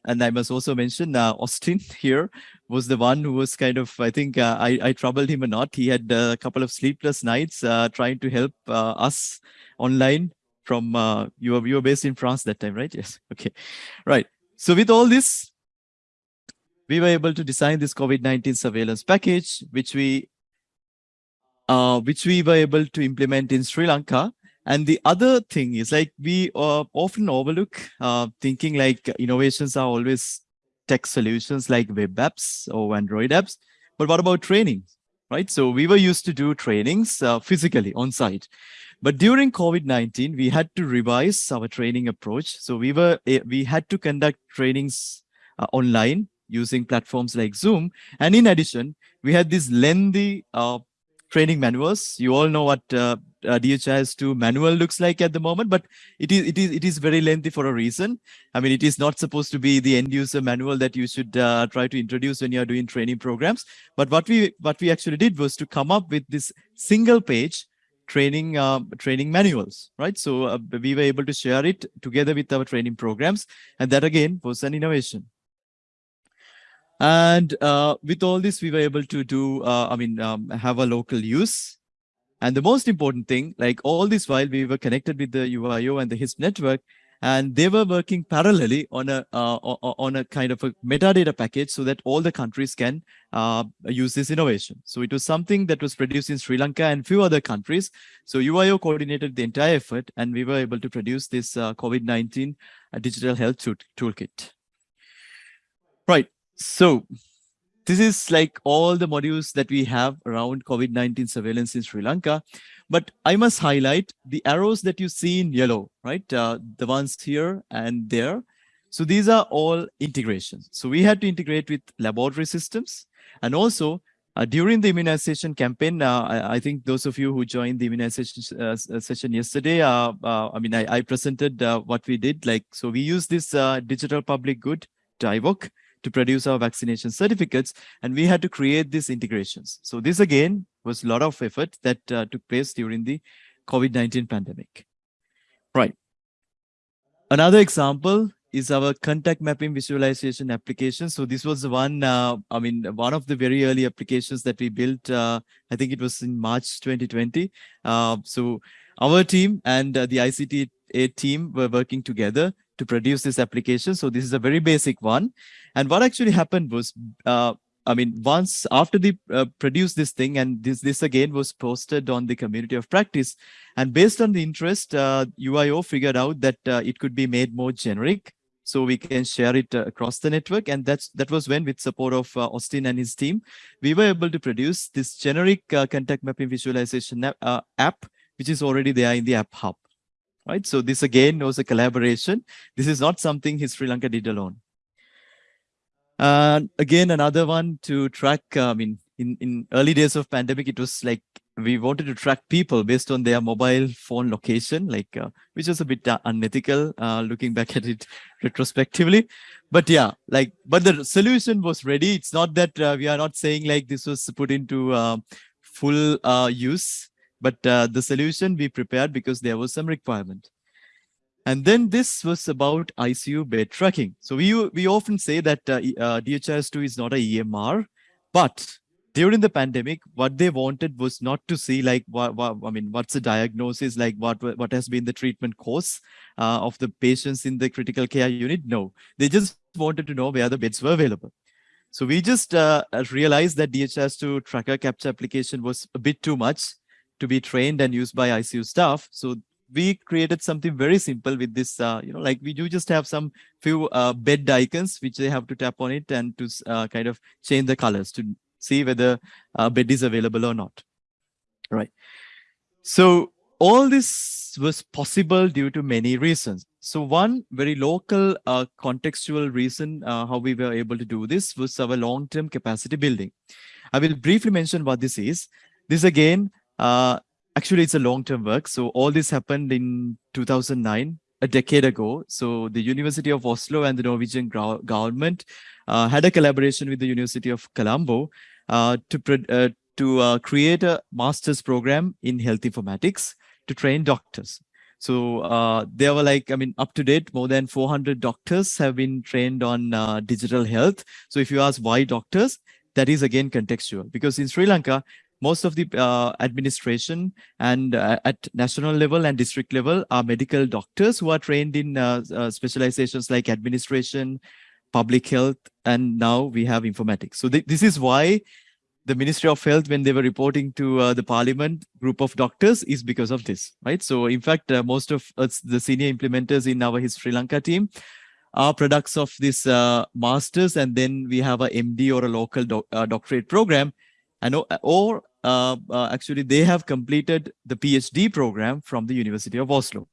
and I must also mention uh, Austin here was the one who was kind of, I think uh, I, I troubled him a lot. He had a couple of sleepless nights uh, trying to help uh, us online from, uh, you, were, you were based in France that time, right? Yes. Okay. Right. So with all this, we were able to design this COVID-19 surveillance package, which we uh, which we were able to implement in Sri Lanka and the other thing is like we uh, often overlook uh, thinking like innovations are always tech solutions like web apps or Android apps. But what about training, right? So we were used to do trainings uh, physically on site. But during COVID-19, we had to revise our training approach. So we were eh, we had to conduct trainings uh, online using platforms like Zoom. And in addition, we had these lengthy uh, training manuals. You all know what uh, uh, DHIS2 manual looks like at the moment, but it is it is it is very lengthy for a reason. I mean, it is not supposed to be the end user manual that you should uh, try to introduce when you are doing training programs. But what we what we actually did was to come up with this single page training uh, training manuals, right? So uh, we were able to share it together with our training programs, and that again was an innovation. And uh, with all this, we were able to do, uh, I mean, um, have a local use And the most important thing, like all this while we were connected with the UIO and the HISP network, and they were working parallelly on a uh, on a kind of a metadata package so that all the countries can uh, use this innovation. So it was something that was produced in Sri Lanka and few other countries. So UIO coordinated the entire effort, and we were able to produce this uh, COVID-19 uh, digital health tool toolkit. Right. So this is like all the modules that we have around COVID-19 surveillance in Sri Lanka. But I must highlight the arrows that you see in yellow, right? Uh, the ones here and there. So these are all integrations. So we had to integrate with laboratory systems and also uh, during the immunization campaign, uh, I, I, think those of you who joined the immunization uh, uh session yesterday, uh, uh, I mean, I, I presented what we did. Like, so we use this digital public good, DIVOC, to produce our vaccination certificates and we had to create these integrations. So this again was a lot of effort that uh, took place during the COVID-19 pandemic. Right. Another example is our contact mapping visualization application. So this was one, uh, I mean, one of the very early applications that we built, uh, I think it was in March 2020. Uh, so our team and uh, the ICT team were working together to produce this application. So this is a very basic one. And what actually happened was, uh, I mean, once after they uh, produced this thing, and this this again was posted on the community of practice, and based on the interest, uh, UIO figured out that uh, it could be made more generic, so we can share it uh, across the network. And that's that was when, with support of uh, Austin and his team, we were able to produce this generic contact mapping visualization app, which is already there in the App Hub right? So this again was a collaboration. This is not something Sri Lanka did alone. And again, another one to track, uh, I mean, in, in early days of pandemic, it was like we wanted to track people based on their mobile phone location, like uh, which was a bit uh, unethical uh, looking back at it retrospectively. But yeah, like, but the solution was ready. It's not that uh, we are not saying like this was put into uh, full uh, use. But uh, the solution we prepared because there was some requirement. And then this was about ICU bed tracking. So we, we often say that uh, uh, DHIS2 is not a EMR, but during the pandemic, what they wanted was not to see like I mean, what's the diagnosis, like what what has been the treatment course uh, of the patients in the critical care unit. No, they just wanted to know where the beds were available. So we just uh, realized that DHIS2 tracker capture application was a bit too much to be trained and used by ICU staff. So we created something very simple with this, uh, you know, like we do just have some few uh, bed icons, which they have to tap on it and to uh, kind of change the colors to see whether a bed is available or not. Right. So all this was possible due to many reasons. So one very local uh, contextual reason uh, how we were able to do this was our long-term capacity building. I will briefly mention what this is. This again uh, actually, it's a long-term work. So all this happened in 2009, a decade ago. So the University of Oslo and the Norwegian government uh, had a collaboration with the University of Colombo uh, to, uh, to uh, create a master's program in health informatics to train doctors. So uh, there were like, I mean, up to date, more than 400 doctors have been trained on uh, digital health. So if you ask why doctors, that is again contextual because in Sri Lanka, most of the uh, administration and uh, at national level and district level are medical doctors who are trained in uh, uh specializations like administration, public health, and now we have informatics. So th this is why the Ministry of Health, when they were reporting to uh, the parliament group of doctors is because of this, right? So in fact, uh, most of us, the senior implementers in our Sri Lanka team are products of this masters and then we have a MD or a local doc doctorate program and or uh, actually they have completed the PhD program from the University of Oslo.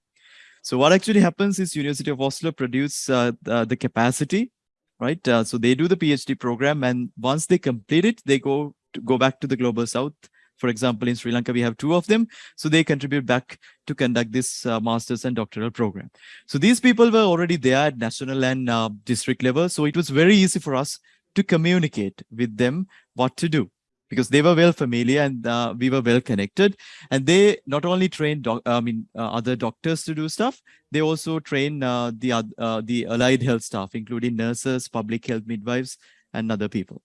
So what actually happens is University of Oslo produce uh, the, the, capacity, right? Uh, so they do the PhD program and once they complete it, they go go back to the global south. For example, in Sri Lanka, we have two of them. So they contribute back to conduct this uh, master's and doctoral program. So these people were already there at national and uh, district level. So it was very easy for us to communicate with them what to do because they were well familiar and uh, we were well connected. And they not only trained, I mean, uh, other doctors to do stuff, they also train uh, the uh, the allied health staff, including nurses, public health midwives, and other people.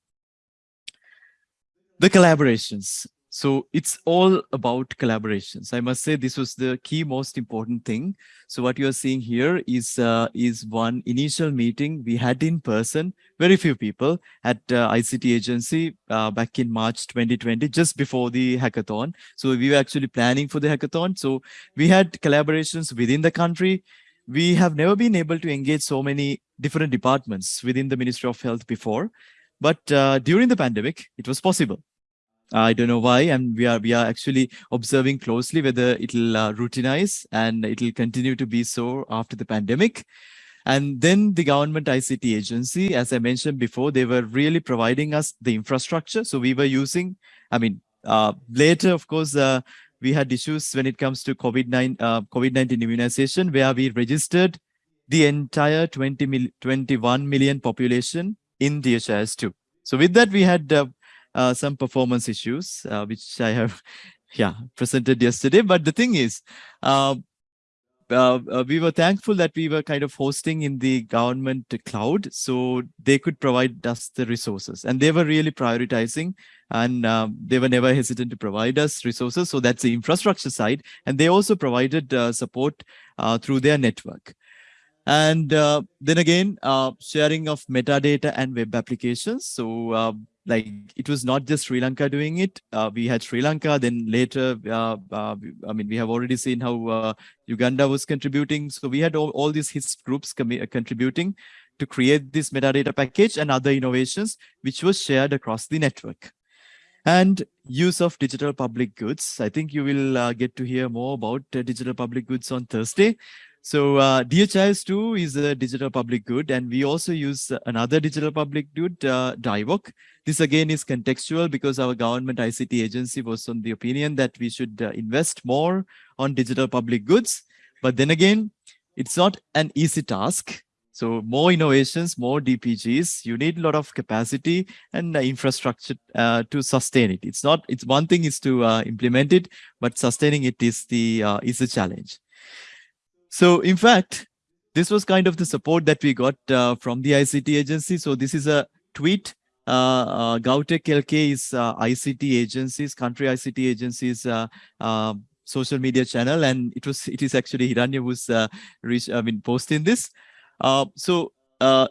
The collaborations. So it's all about collaborations. I must say this was the key most important thing. So what you are seeing here is uh, is one initial meeting we had in person, very few people at uh, ICT agency uh, back in March 2020, just before the hackathon. So we were actually planning for the hackathon. So we had collaborations within the country. We have never been able to engage so many different departments within the Ministry of Health before. But uh, during the pandemic, it was possible. I don't know why, and we are we are actually observing closely whether it'll uh, routinize and it'll continue to be so after the pandemic. And then the government ICT agency, as I mentioned before, they were really providing us the infrastructure. So we were using, I mean, uh, later, of course, uh, we had issues when it comes to COVID-19 uh, COVID-19 immunization, where we registered the entire 20 mil 21 million population in DHIS2. So with that, we had uh, some performance issues, uh, which I have, yeah, presented yesterday. But the thing is, uh, uh, uh, we were thankful that we were kind of hosting in the government cloud, so they could provide us the resources, and they were really prioritizing, and um, they were never hesitant to provide us resources. So that's the infrastructure side, and they also provided uh, support through their network. And then again, sharing of metadata and web applications. So uh, like it was not just Sri Lanka doing it. Uh, we had Sri Lanka, then later, uh, uh, I mean, we have already seen how uh, Uganda was contributing. So we had all, all these HIS groups uh, contributing to create this metadata package and other innovations, which was shared across the network. And use of digital public goods. I think you will uh, get to hear more about digital public goods on Thursday. So uh, DHIS2 is a digital public good, and we also use another digital public good, uh, DIVOC. This again is contextual because our government ICT agency was on the opinion that we should uh, invest more on digital public goods. But then again, it's not an easy task. So more innovations, more DPGs, you need a lot of capacity and uh, infrastructure uh, to sustain it. It's not, it's one thing is to uh, implement it, but sustaining it is the uh, is a challenge. So in fact, this was kind of the support that we got uh, from the ICT agency. So this is a tweet. Uh, uh, GovTech LK is uh, ICT agencies, country ICT agencies uh, uh, social media channel, and it was it is actually Hiranya who's uh, reach, I mean posting this. Uh, so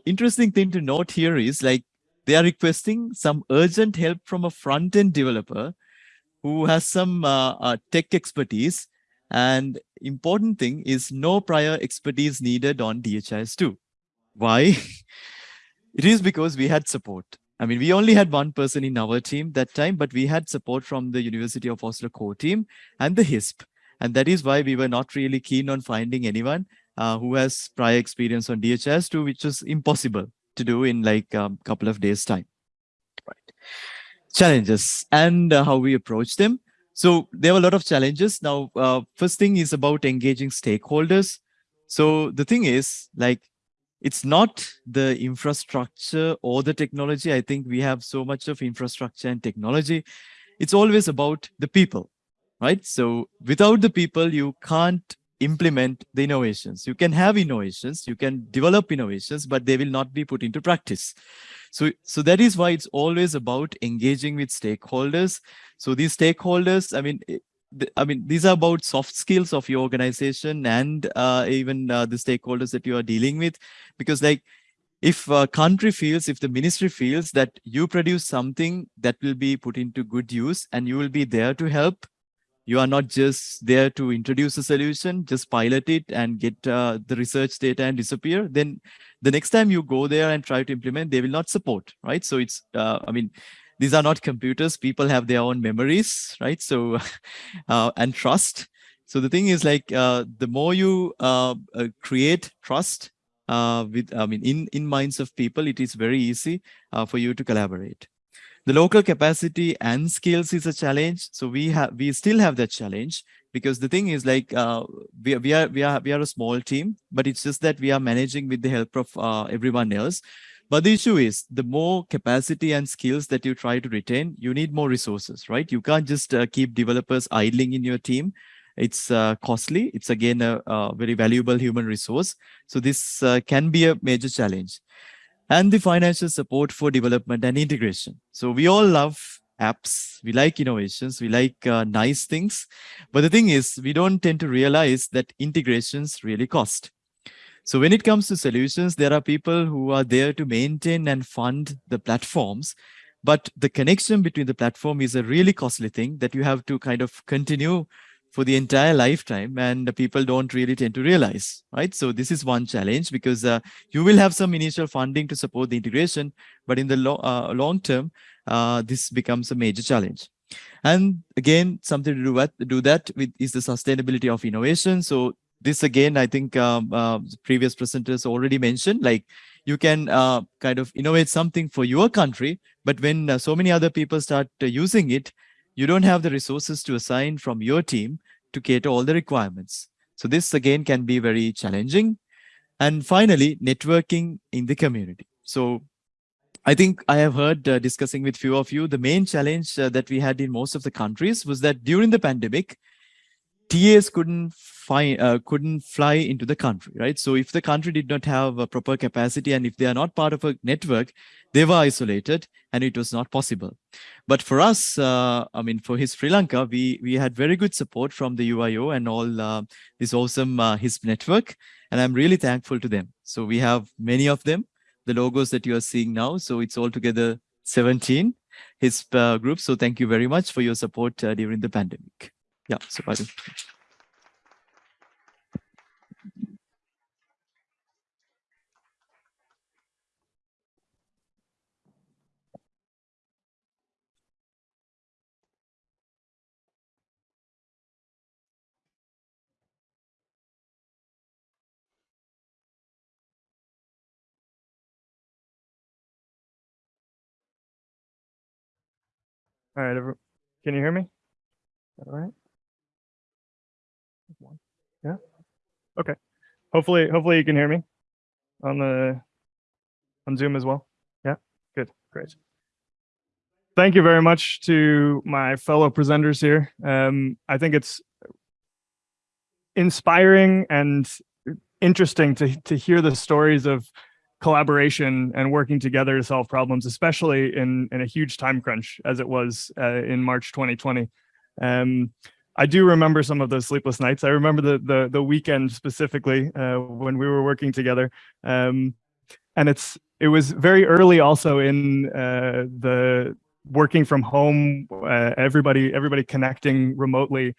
interesting thing to note here is like they are requesting some urgent help from a front end developer who has some tech expertise and important thing is no prior expertise needed on DHIS2. Why? it is because we had support. I mean, we only had one person in our team that time, but we had support from the University of Oslo core team and the HISP. And that is why we were not really keen on finding anyone uh, who has prior experience on DHIS2, which was impossible to do in like a um, couple of days time. Right. Challenges and uh, how we approach them. So there were a lot of challenges. Now, uh, first thing is about engaging stakeholders. So the thing is like, it's not the infrastructure or the technology. I think we have so much of infrastructure and technology. It's always about the people, right? So without the people, you can't implement the innovations. You can have innovations, you can develop innovations, but they will not be put into practice. So, so that is why it's always about engaging with stakeholders. So these stakeholders, I mean, eh, I mean, these are about soft skills of your organization and uh, even uh, the stakeholders that you are dealing with, because like if a country feels, if the ministry feels that you produce something that will be put into good use and you will be there to help, you are not just there to introduce a solution, just pilot it and get uh, the research data and disappear. Then the next time you go there and try to implement, they will not support, right? So it's, uh, I mean, these are not computers. People have their own memories, right? So, uh, and trust. So the thing is like, uh, the more you uh, uh, create trust with, I mean, in, in minds of people, it is very easy for you to collaborate. The local capacity and skills is a challenge. So we have we still have that challenge because the thing is like uh, we, we are we are we are a small team, but it's just that we are managing with the help of uh, everyone else. But the issue is the more capacity and skills that you try to retain, you need more resources, right? You can't just uh, keep developers idling in your team. It's uh, costly. It's again a, a, very valuable human resource. So this uh, can be a major challenge and the financial support for development and integration. So we all love apps, we like innovations, we like uh, nice things. But the thing is, we don't tend to realize that integrations really cost. So when it comes to solutions, there are people who are there to maintain and fund the platforms. But the connection between the platform is a really costly thing that you have to kind of continue for the entire lifetime and people don't really tend to realize, right? So this is one challenge because uh, you will have some initial funding to support the integration, but in the lo uh, long term, uh, this becomes a major challenge. And again, something to do, with, do that with is the sustainability of innovation. So this again, I think um, uh, previous presenters already mentioned, like you can uh, kind of innovate something for your country, but when uh, so many other people start uh, using it, you don't have the resources to assign from your team to cater all the requirements. So this again can be very challenging. And finally, networking in the community. So I think I have heard uh, discussing with few of you, the main challenge uh, that we had in most of the countries was that during the pandemic, TAs couldn't find uh, couldn't fly into the country, right? So if the country did not have a proper capacity and if they are not part of a network, they were isolated and it was not possible. But for us, uh, I mean, for HISP Sri Lanka, we we had very good support from the UIO and all uh, this awesome uh, HISP network, and I'm really thankful to them. So we have many of them, the logos that you are seeing now. So it's altogether 17 HISP uh, groups. So thank you very much for your support uh, during the pandemic. Yeah, so I All right, everyone. Can you hear me? All right. Yeah. Okay. Hopefully, hopefully you can hear me on the on Zoom as well. Yeah. Good. Great. Thank you very much to my fellow presenters here. Um, I think it's inspiring and interesting to to hear the stories of collaboration and working together to solve problems, especially in in a huge time crunch as it was uh, in March 2020. Um, I do remember some of those sleepless nights. I remember the the, the weekend specifically uh, when we were working together. Um, and it's it was very early also in uh, the working from home, uh, everybody everybody connecting remotely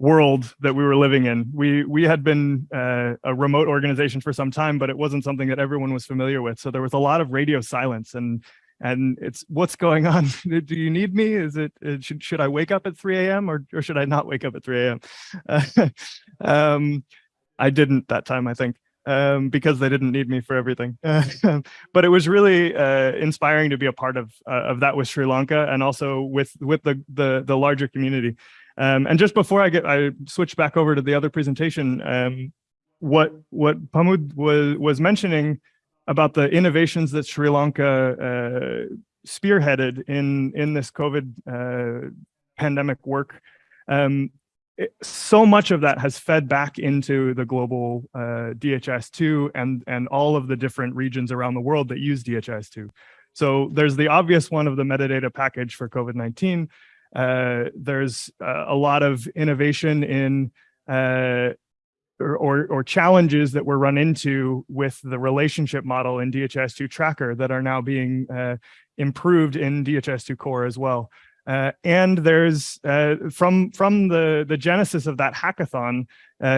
world that we were living in. We we had been uh, a remote organization for some time, but it wasn't something that everyone was familiar with. So there was a lot of radio silence and and it's what's going on? Do you need me? Is it uh, should, should i wake up at 3 a.m or, or should i not wake up at 3 a.m uh, um, i didn't that time i think um, because they didn't need me for everything. But it was really uh, inspiring to be a part of uh, of that with sri lanka and also with with the the, the larger community um, and just before i get i switch back over to the other presentation um, what what Pamod was was mentioning about the innovations that Sri Lanka uh, spearheaded in in this COVID uh, pandemic work. Um, it, so much of that has fed back into the global uh, DHIS2 and and all of the different regions around the world that use DHIS2. So there's the obvious one of the metadata package for COVID-19. Uh, there's uh, a lot of innovation in uh, or, or, or, challenges that were run into with the relationship model in DHIS2 Tracker that are now being uh, improved in DHIS2 Core as well. Uh, and there's uh, from from the the genesis of that hackathon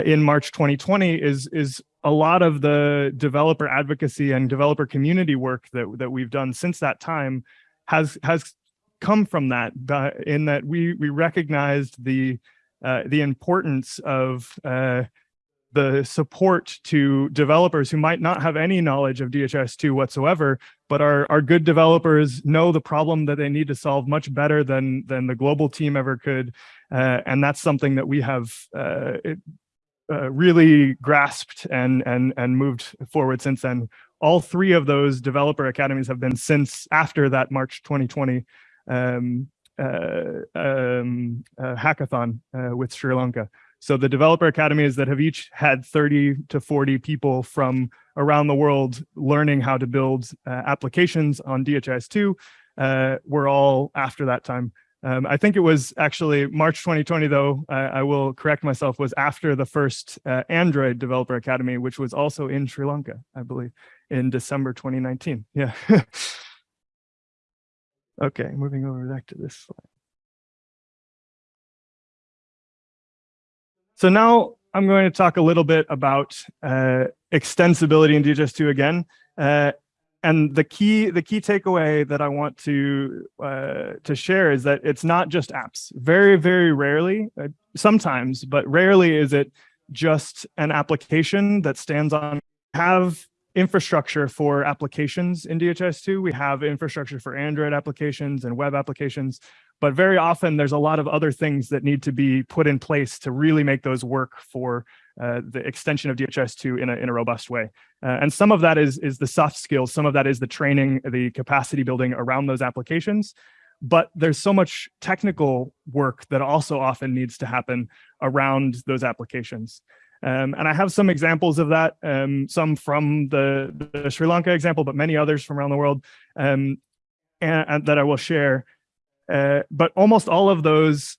in March 2020 is is a lot of the developer advocacy and developer community work that that we've done since that time has has come from that in that we we recognized the uh, the importance of uh, the support to developers who might not have any knowledge of DHIS2 whatsoever, but our, are good developers, know the problem that they need to solve much better than, than the global team ever could. Uh, and that's something that we have uh, it, uh, really grasped and, and, and moved forward since then. All three of those developer academies have been since after that March 2020 um, uh, um, uh, hackathon uh, with Sri Lanka. So the developer academies that have each had 30 to 40 people from around the world learning how to build uh, applications on DHIS2 uh, were all after that time. Um, I think it was actually March 2020, though, I, I will correct myself, was after the first uh, Android Developer Academy, which was also in Sri Lanka, I believe, in December 2019. Yeah. okay, moving over back to this slide. So now I'm going to talk a little bit about uh, extensibility in DHIS2 again. Uh, and the key the key takeaway that I want to uh, to share is that it's not just apps. Very very rarely, uh, sometimes, but rarely is it just an application that stands on have infrastructure for applications in DHIS2. We have infrastructure for Android applications and web applications, but very often there's a lot of other things that need to be put in place to really make those work for uh, the extension of DHIS2 in a, in a robust way. Uh, and some of that is, is the soft skills, some of that is the training, the capacity building around those applications. But there's so much technical work that also often needs to happen around those applications. Um, and I have some examples of that, um, some from the, the, Sri Lanka example, but many others from around the world um, and, and, that I will share. Uh, but almost all of those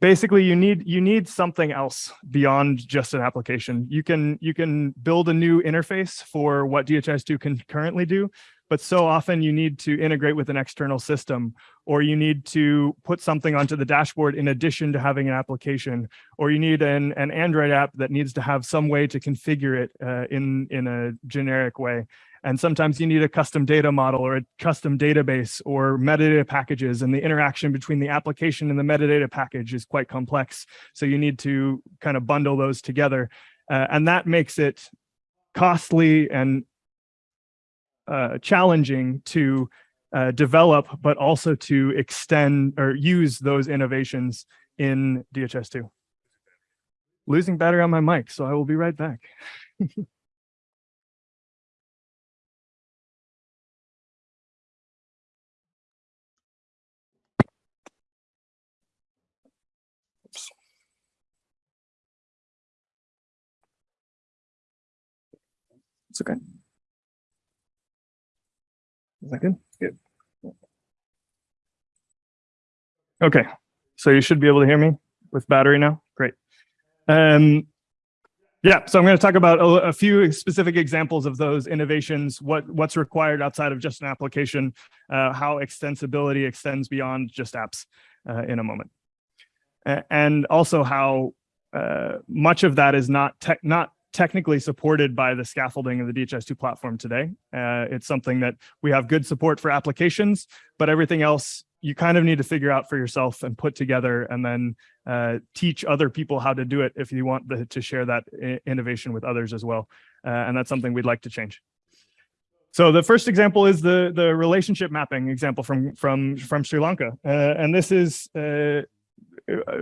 basically you need you need something else beyond just an application. You can you can build a new interface for what DHIS2 can currently do, but so often you need to integrate with an external system, or you need to put something onto the dashboard in addition to having an application, or you need an, an Android app that needs to have some way to configure it uh, in, in a generic way. And sometimes you need a custom data model or a custom database or metadata packages and the interaction between the application and the metadata package is quite complex. So you need to kind of bundle those together. Uh, and that makes it costly and uh, challenging to uh, develop, but also to extend or use those innovations in DHIS2. Losing battery on my mic, so I will be right back. It's okay. Is that good? Good. Okay, so you should be able to hear me with battery now. Great. Um, yeah, so I'm going to talk about a, a, few specific examples of those innovations, what, what's required outside of just an application, uh, how extensibility extends beyond just apps uh, in a moment. and also how uh, much of that is not tech, not technically supported by the scaffolding of the DHIS2 platform today. Uh, it's something that we have good support for applications, but everything else you kind of need to figure out for yourself and put together and then uh, teach other people how to do it if you want the, to share that innovation with others as well. Uh, and that's something we'd like to change. So the first example is the the relationship mapping example from from from Sri Lanka, uh, and this is uh,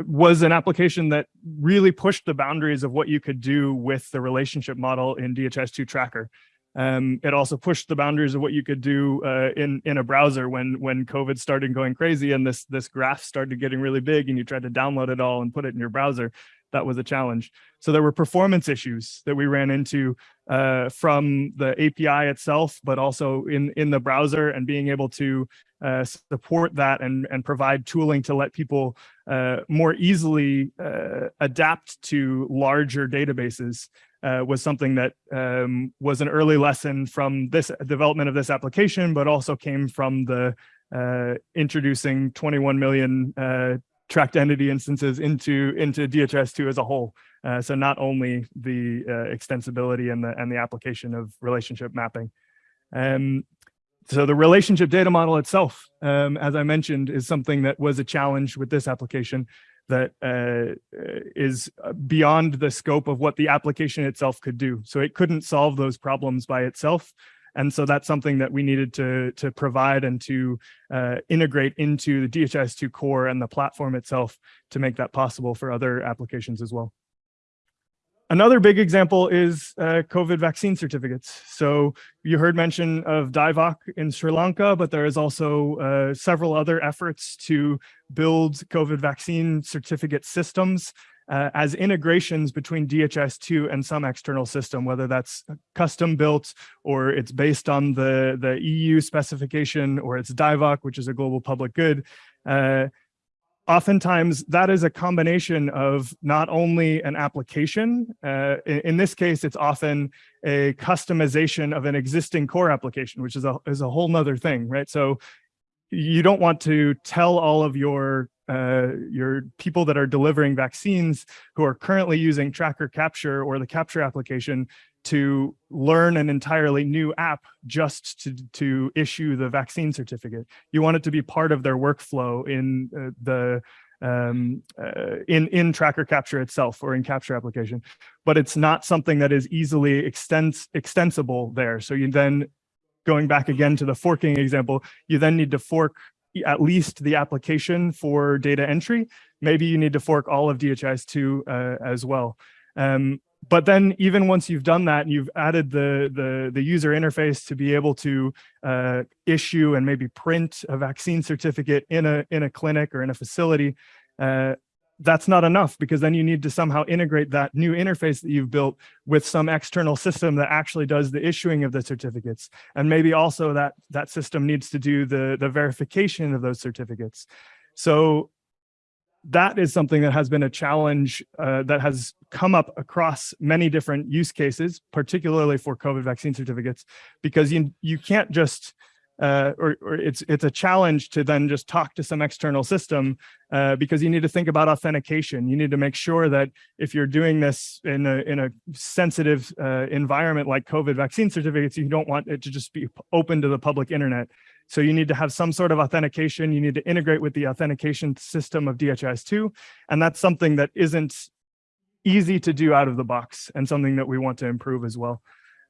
was an application that really pushed the boundaries of what you could do with the relationship model in DHIS2 Tracker. Um, it also pushed the boundaries of what you could do uh, in in a browser when when COVID started going crazy and this this graph started getting really big and you tried to download it all and put it in your browser. That was a challenge. So there were performance issues that we ran into uh, from the API itself, but also in in the browser and being able to uh, support that and, and provide tooling to let people uh, more easily uh, adapt to larger databases uh, was something that um, was an early lesson from this development of this application, but also came from the uh, introducing 21 million uh, tracked entity instances into into DHIS2 as a whole. so not only the extensibility and the and the application of relationship mapping. Um, so the relationship data model itself, um, as I mentioned, is something that was a challenge with this application that uh, is beyond the scope of what the application itself could do. So it couldn't solve those problems by itself. And so that's something that we needed to, to provide and to uh, integrate into the DHIS2 core and the platform itself to make that possible for other applications as well. Another big example is uh, COVID vaccine certificates. So you heard mention of DIVOC in Sri Lanka, but there is also uh, several other efforts to build COVID vaccine certificate systems uh, as integrations between DHIS2 and some external system, whether that's custom built or it's based on the, the EU specification or it's DIVOC, which is a global public good. Oftentimes that is a combination of not only an application, uh, in, in, this case, it's often a customization of an existing core application, which is a, is a whole nother thing, right? So you don't want to tell all of your uh, your people that are delivering vaccines who are currently using tracker capture or the capture application to learn an entirely new app just to, to issue the vaccine certificate. You want it to be part of their workflow in uh, the um, uh, in, in tracker capture itself or in capture application, but it's not something that is easily extens extensible there. So you then, going back again to the forking example, you then need to fork at least the application for data entry. Maybe you need to fork all of DHIS2 uh, as well. Um, but then even once you've done that and you've added the, the, the user interface to be able to uh, issue and maybe print a vaccine certificate in a, in a clinic or in a facility, uh, that's not enough because then you need to somehow integrate that new interface that you've built with some external system that actually does the issuing of the certificates. And maybe also that, that system needs to do the, the verification of those certificates. So that is something that has been a challenge uh, that has come up across many different use cases, particularly for COVID vaccine certificates, because you, you can't just, uh, or, or, it's it's a challenge to then just talk to some external system uh, because you need to think about authentication. You need to make sure that if you're doing this in a in a sensitive uh, environment like COVID vaccine certificates, you don't want it to just be open to the public internet. So you need to have some sort of authentication. You need to integrate with the authentication system of DHIS2. And that's something that isn't easy to do out of the box and something that we want to improve as well.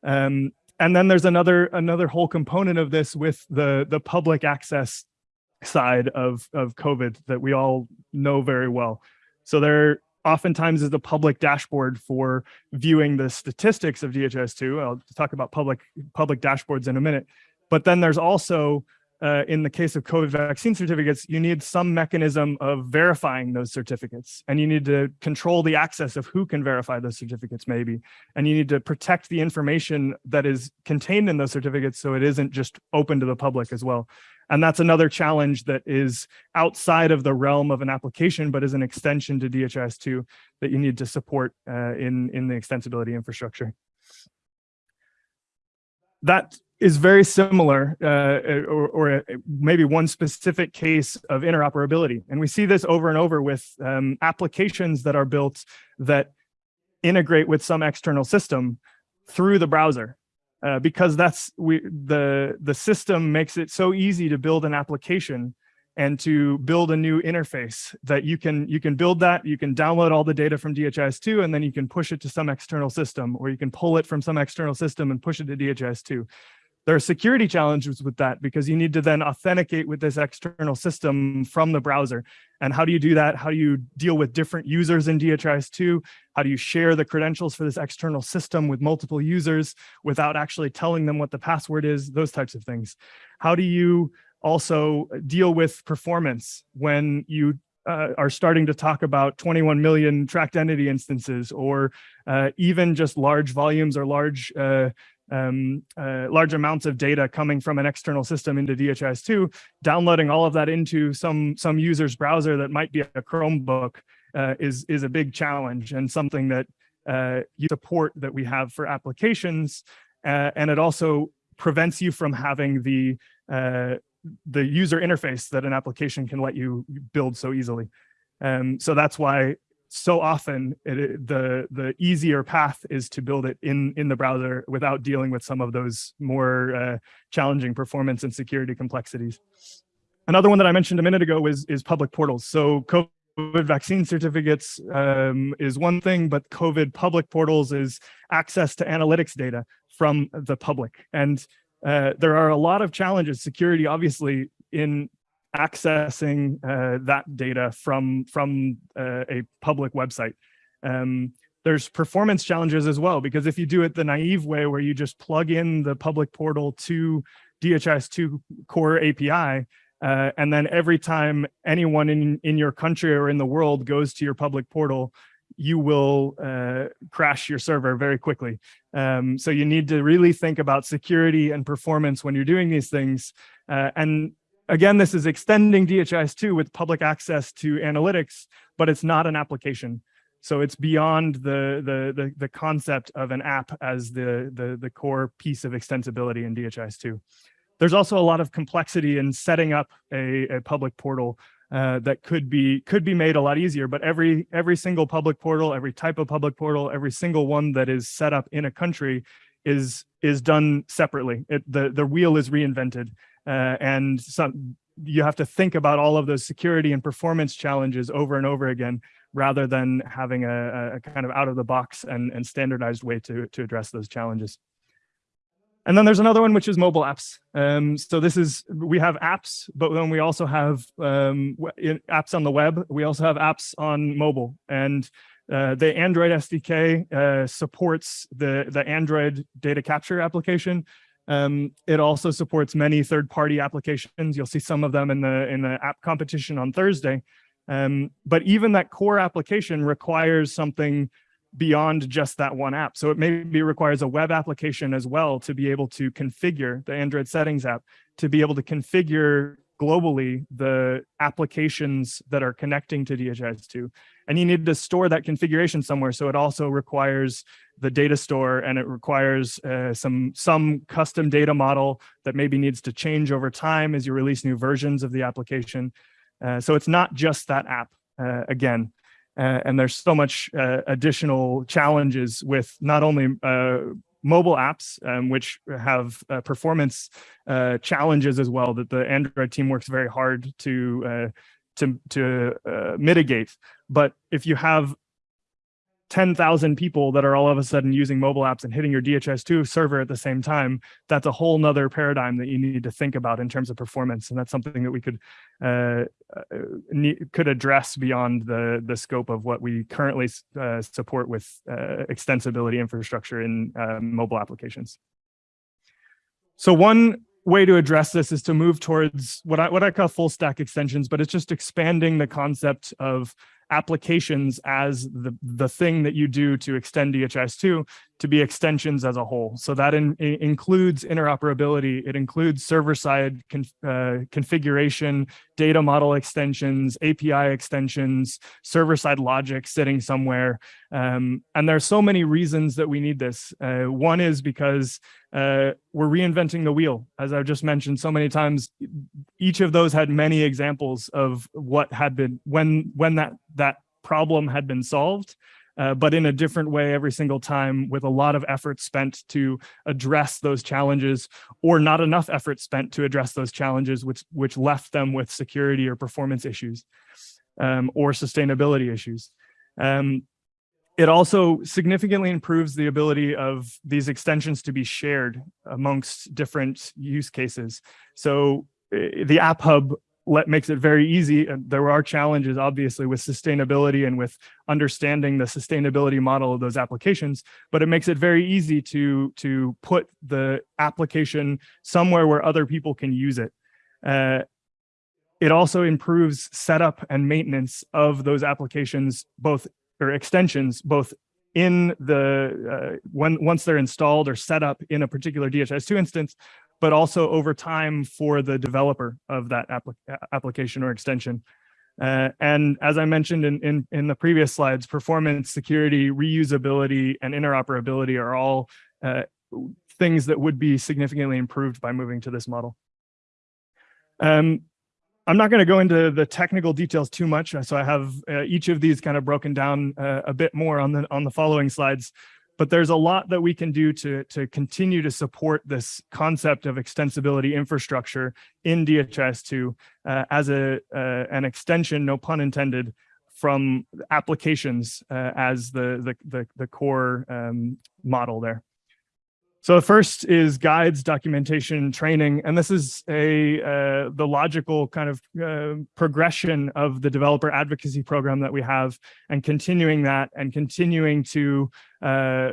Um, and then there's another another whole component of this with the, the public access side of, of COVID that we all know very well. So there oftentimes is the public dashboard for viewing the statistics of DHIS2. I'll talk about public public dashboards in a minute. But then there's also, uh, in the case of COVID vaccine certificates, you need some mechanism of verifying those certificates. And you need to control the access of who can verify those certificates maybe. And you need to protect the information that is contained in those certificates so it isn't just open to the public as well. And that's another challenge that is outside of the realm of an application, but is an extension to DHIS2 that you need to support uh, in, in the extensibility infrastructure. That is very similar uh, or, or, maybe one specific case of interoperability. And we see this over and over with um, applications that are built that integrate with some external system through the browser. Uh, because that's we the the system makes it so easy to build an application and to build a new interface that you can you can build that you can download all the data from DHIS2 and then you can push it to some external system or you can pull it from some external system and push it to DHIS2 there are security challenges with that because you need to then authenticate with this external system from the browser. And how do you do that? How do you deal with different users in DHIS2? How do you share the credentials for this external system with multiple users without actually telling them what the password is? Those types of things. How do you also deal with performance when you uh, are starting to talk about 21 million tracked entity instances or uh, even just large volumes or large uh, um, uh, large amounts of data coming from an external system into DHIS2, downloading all of that into some some user's browser that might be a Chromebook uh, is is a big challenge and something that uh, you support that we have for applications, uh, and it also prevents you from having the uh, the user interface that an application can let you build so easily. Um, so that's why so often it, the the easier path is to build it in in the browser without dealing with some of those more uh, challenging performance and security complexities. Another one that I mentioned a minute ago is is public portals. So COVID vaccine certificates um, is one thing, but COVID public portals is access to analytics data from the public. And uh, there are a lot of challenges, security obviously, in accessing uh, that data from, from uh, a public website. Um, there's performance challenges as well, because if you do it the naive way where you just plug in the public portal to DHIS2 core API, uh, and then every time anyone in, in your country or in the world goes to your public portal, you will uh, crash your server very quickly. Um, so you need to really think about security and performance when you're doing these things. Uh, and again, this is extending DHIS2 with public access to analytics, but it's not an application. So it's beyond the, the, the, the concept of an app as the, the, the core piece of extensibility in DHIS2. There's also a lot of complexity in setting up a, a public portal uh, that could be could be made a lot easier. But every every single public portal, every type of public portal, every single one that is set up in a country is is done separately. It, the the wheel is reinvented, uh, and some you have to think about all of those security and performance challenges over and over again, rather than having a, a kind of out of the box and, and standardized way to to address those challenges. And then there's another one, which is mobile apps. Um, so this is, we have apps, but then we also have um, apps on the web. We also have apps on mobile. And uh, the Android SDK uh, supports the, the Android data capture application. Um, it also supports many third-party applications. You'll see some of them in the, in the app competition on Thursday. Um, but even that core application requires something beyond just that one app. So it maybe requires a web application as well to be able to configure the Android settings app, to be able to configure globally the applications that are connecting to DHIS2. And you need to store that configuration somewhere. So it also requires the data store and it requires uh, some, some custom data model that maybe needs to change over time as you release new versions of the application. Uh, so it's not just that app uh, again. Uh, and there's so much uh, additional challenges with not only uh, mobile apps, um, which have uh, performance uh, challenges as well that the Android team works very hard to uh, to to mitigate. But if you have 10,000 people that are all of a sudden using mobile apps and hitting your DHIS2 server at the same time, that's a whole nother paradigm that you need to think about in terms of performance. And that's something that we could uh, uh could address beyond the, the scope of what we currently uh, support with uh, extensibility infrastructure in uh, mobile applications. So one way to address this is to move towards what I, what I call full stack extensions, but it's just expanding the concept of applications as the, the thing that you do to extend DHIS2 to be extensions as a whole. So that in, includes interoperability, it includes server-side uh, configuration, data model extensions, API extensions, server-side logic sitting somewhere. Um, and are so many reasons that we need this. Uh, one is because uh, we're reinventing the wheel. As I've just mentioned so many times, each of those had many examples of what had been, when, when that, that problem had been solved uh, but in a different way every single time with a lot of effort spent to address those challenges or not enough effort spent to address those challenges, which, which left them with security or performance issues um, or sustainability issues. Um, it also significantly improves the ability of these extensions to be shared amongst different use cases. So eh, the App Hub let makes it very easy. And there are challenges, obviously, with sustainability and with understanding the sustainability model of those applications, but it makes it very easy to, to put the application somewhere where other people can use it. Uh, it also improves setup and maintenance of those applications, both or extensions, both in the uh, when once they're installed or set up in a particular DHIS2 instance, but also over time for the developer of that application or extension. Uh, and as I mentioned in, in, in, the previous slides, performance, security, reusability, and interoperability are all uh, things that would be significantly improved by moving to this model. Um, I'm not going to go into the technical details too much, so I have uh, each of these kind of broken down uh, a bit more on the on the following slides but there's a lot that we can do to, to continue to support this concept of extensibility infrastructure in DHIS2 uh, as a, uh, an extension, no pun intended, from applications uh, as the, the, the, the core um, model there. So the first is guides, documentation, training, and this is a uh, the logical kind of uh, progression of the developer advocacy program that we have, and continuing that and continuing to uh,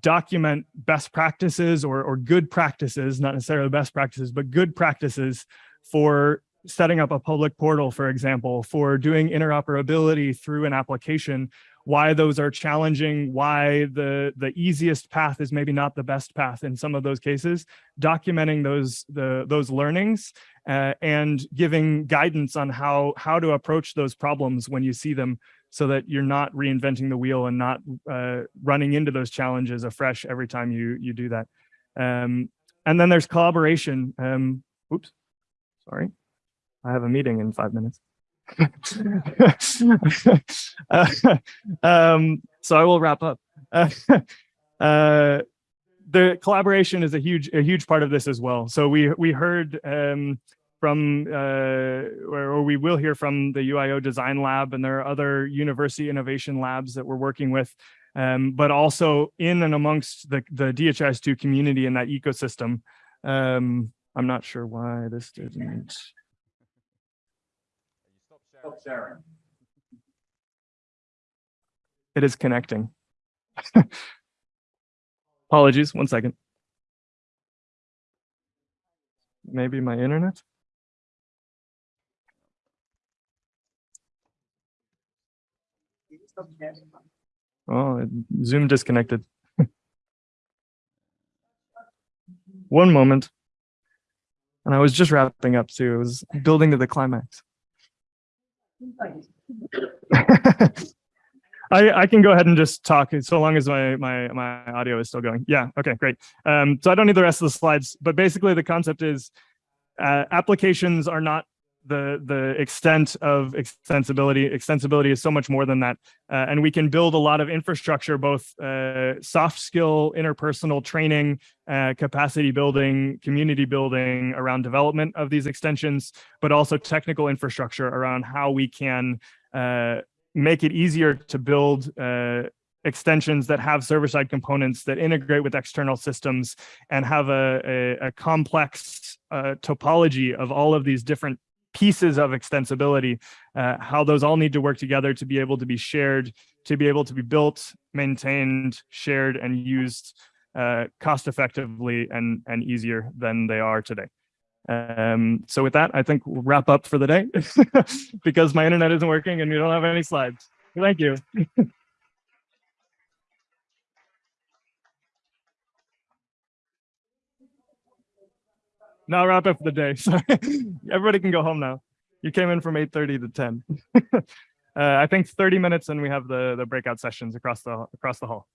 document best practices or, or good practices, not necessarily best practices, but good practices for setting up a public portal, for example, for doing interoperability through an application why those are challenging, why the the easiest path is maybe not the best path in some of those cases, documenting those the those learnings uh, and giving guidance on how how to approach those problems when you see them so that you're not reinventing the wheel and not uh, running into those challenges afresh every time you you do that. Um, and then there's collaboration. Um, oops, sorry. I have a meeting in five minutes. Um, so I will wrap up. Uh, uh, the collaboration is a huge, a huge part of this as well. So we we heard um, from, uh, or, or we will hear from the UIO Design Lab, and there are other university innovation labs that we're working with, um, but also in and amongst the the DHIS2 community and that ecosystem. Um, I'm not sure why this didn't. Oh, it is connecting. Apologies, one second. Maybe my internet? Oh, Zoom disconnected. One moment. And I was just wrapping up too. It was building to the climax. I, I can go ahead and just talk so long as my, my, my audio is still going. Yeah, okay, great. Um, so I don't need the rest of the slides, but basically the concept is uh, applications are not the, the extent of extensibility. Extensibility is so much more than that. Uh, and we can build a lot of infrastructure, both uh, soft skill, interpersonal training, uh, capacity building, community building around development of these extensions, but also technical infrastructure around how we can uh, make it easier to build uh, extensions that have server-side components that integrate with external systems and have a, a, a complex uh, topology of all of these different pieces of extensibility, uh, how those all need to work together to be able to be shared, to be able to be built, maintained, shared, and used uh, cost effectively and, and easier than they are today. Um, so with that, I think we'll wrap up for the day because my internet isn't working and we don't have any slides. Thank you. now wrap up the day. Sorry. Everybody can go home now. You came in from 8.30 to 10. uh, I think 30 minutes and we have the, the breakout sessions across the, across the hall.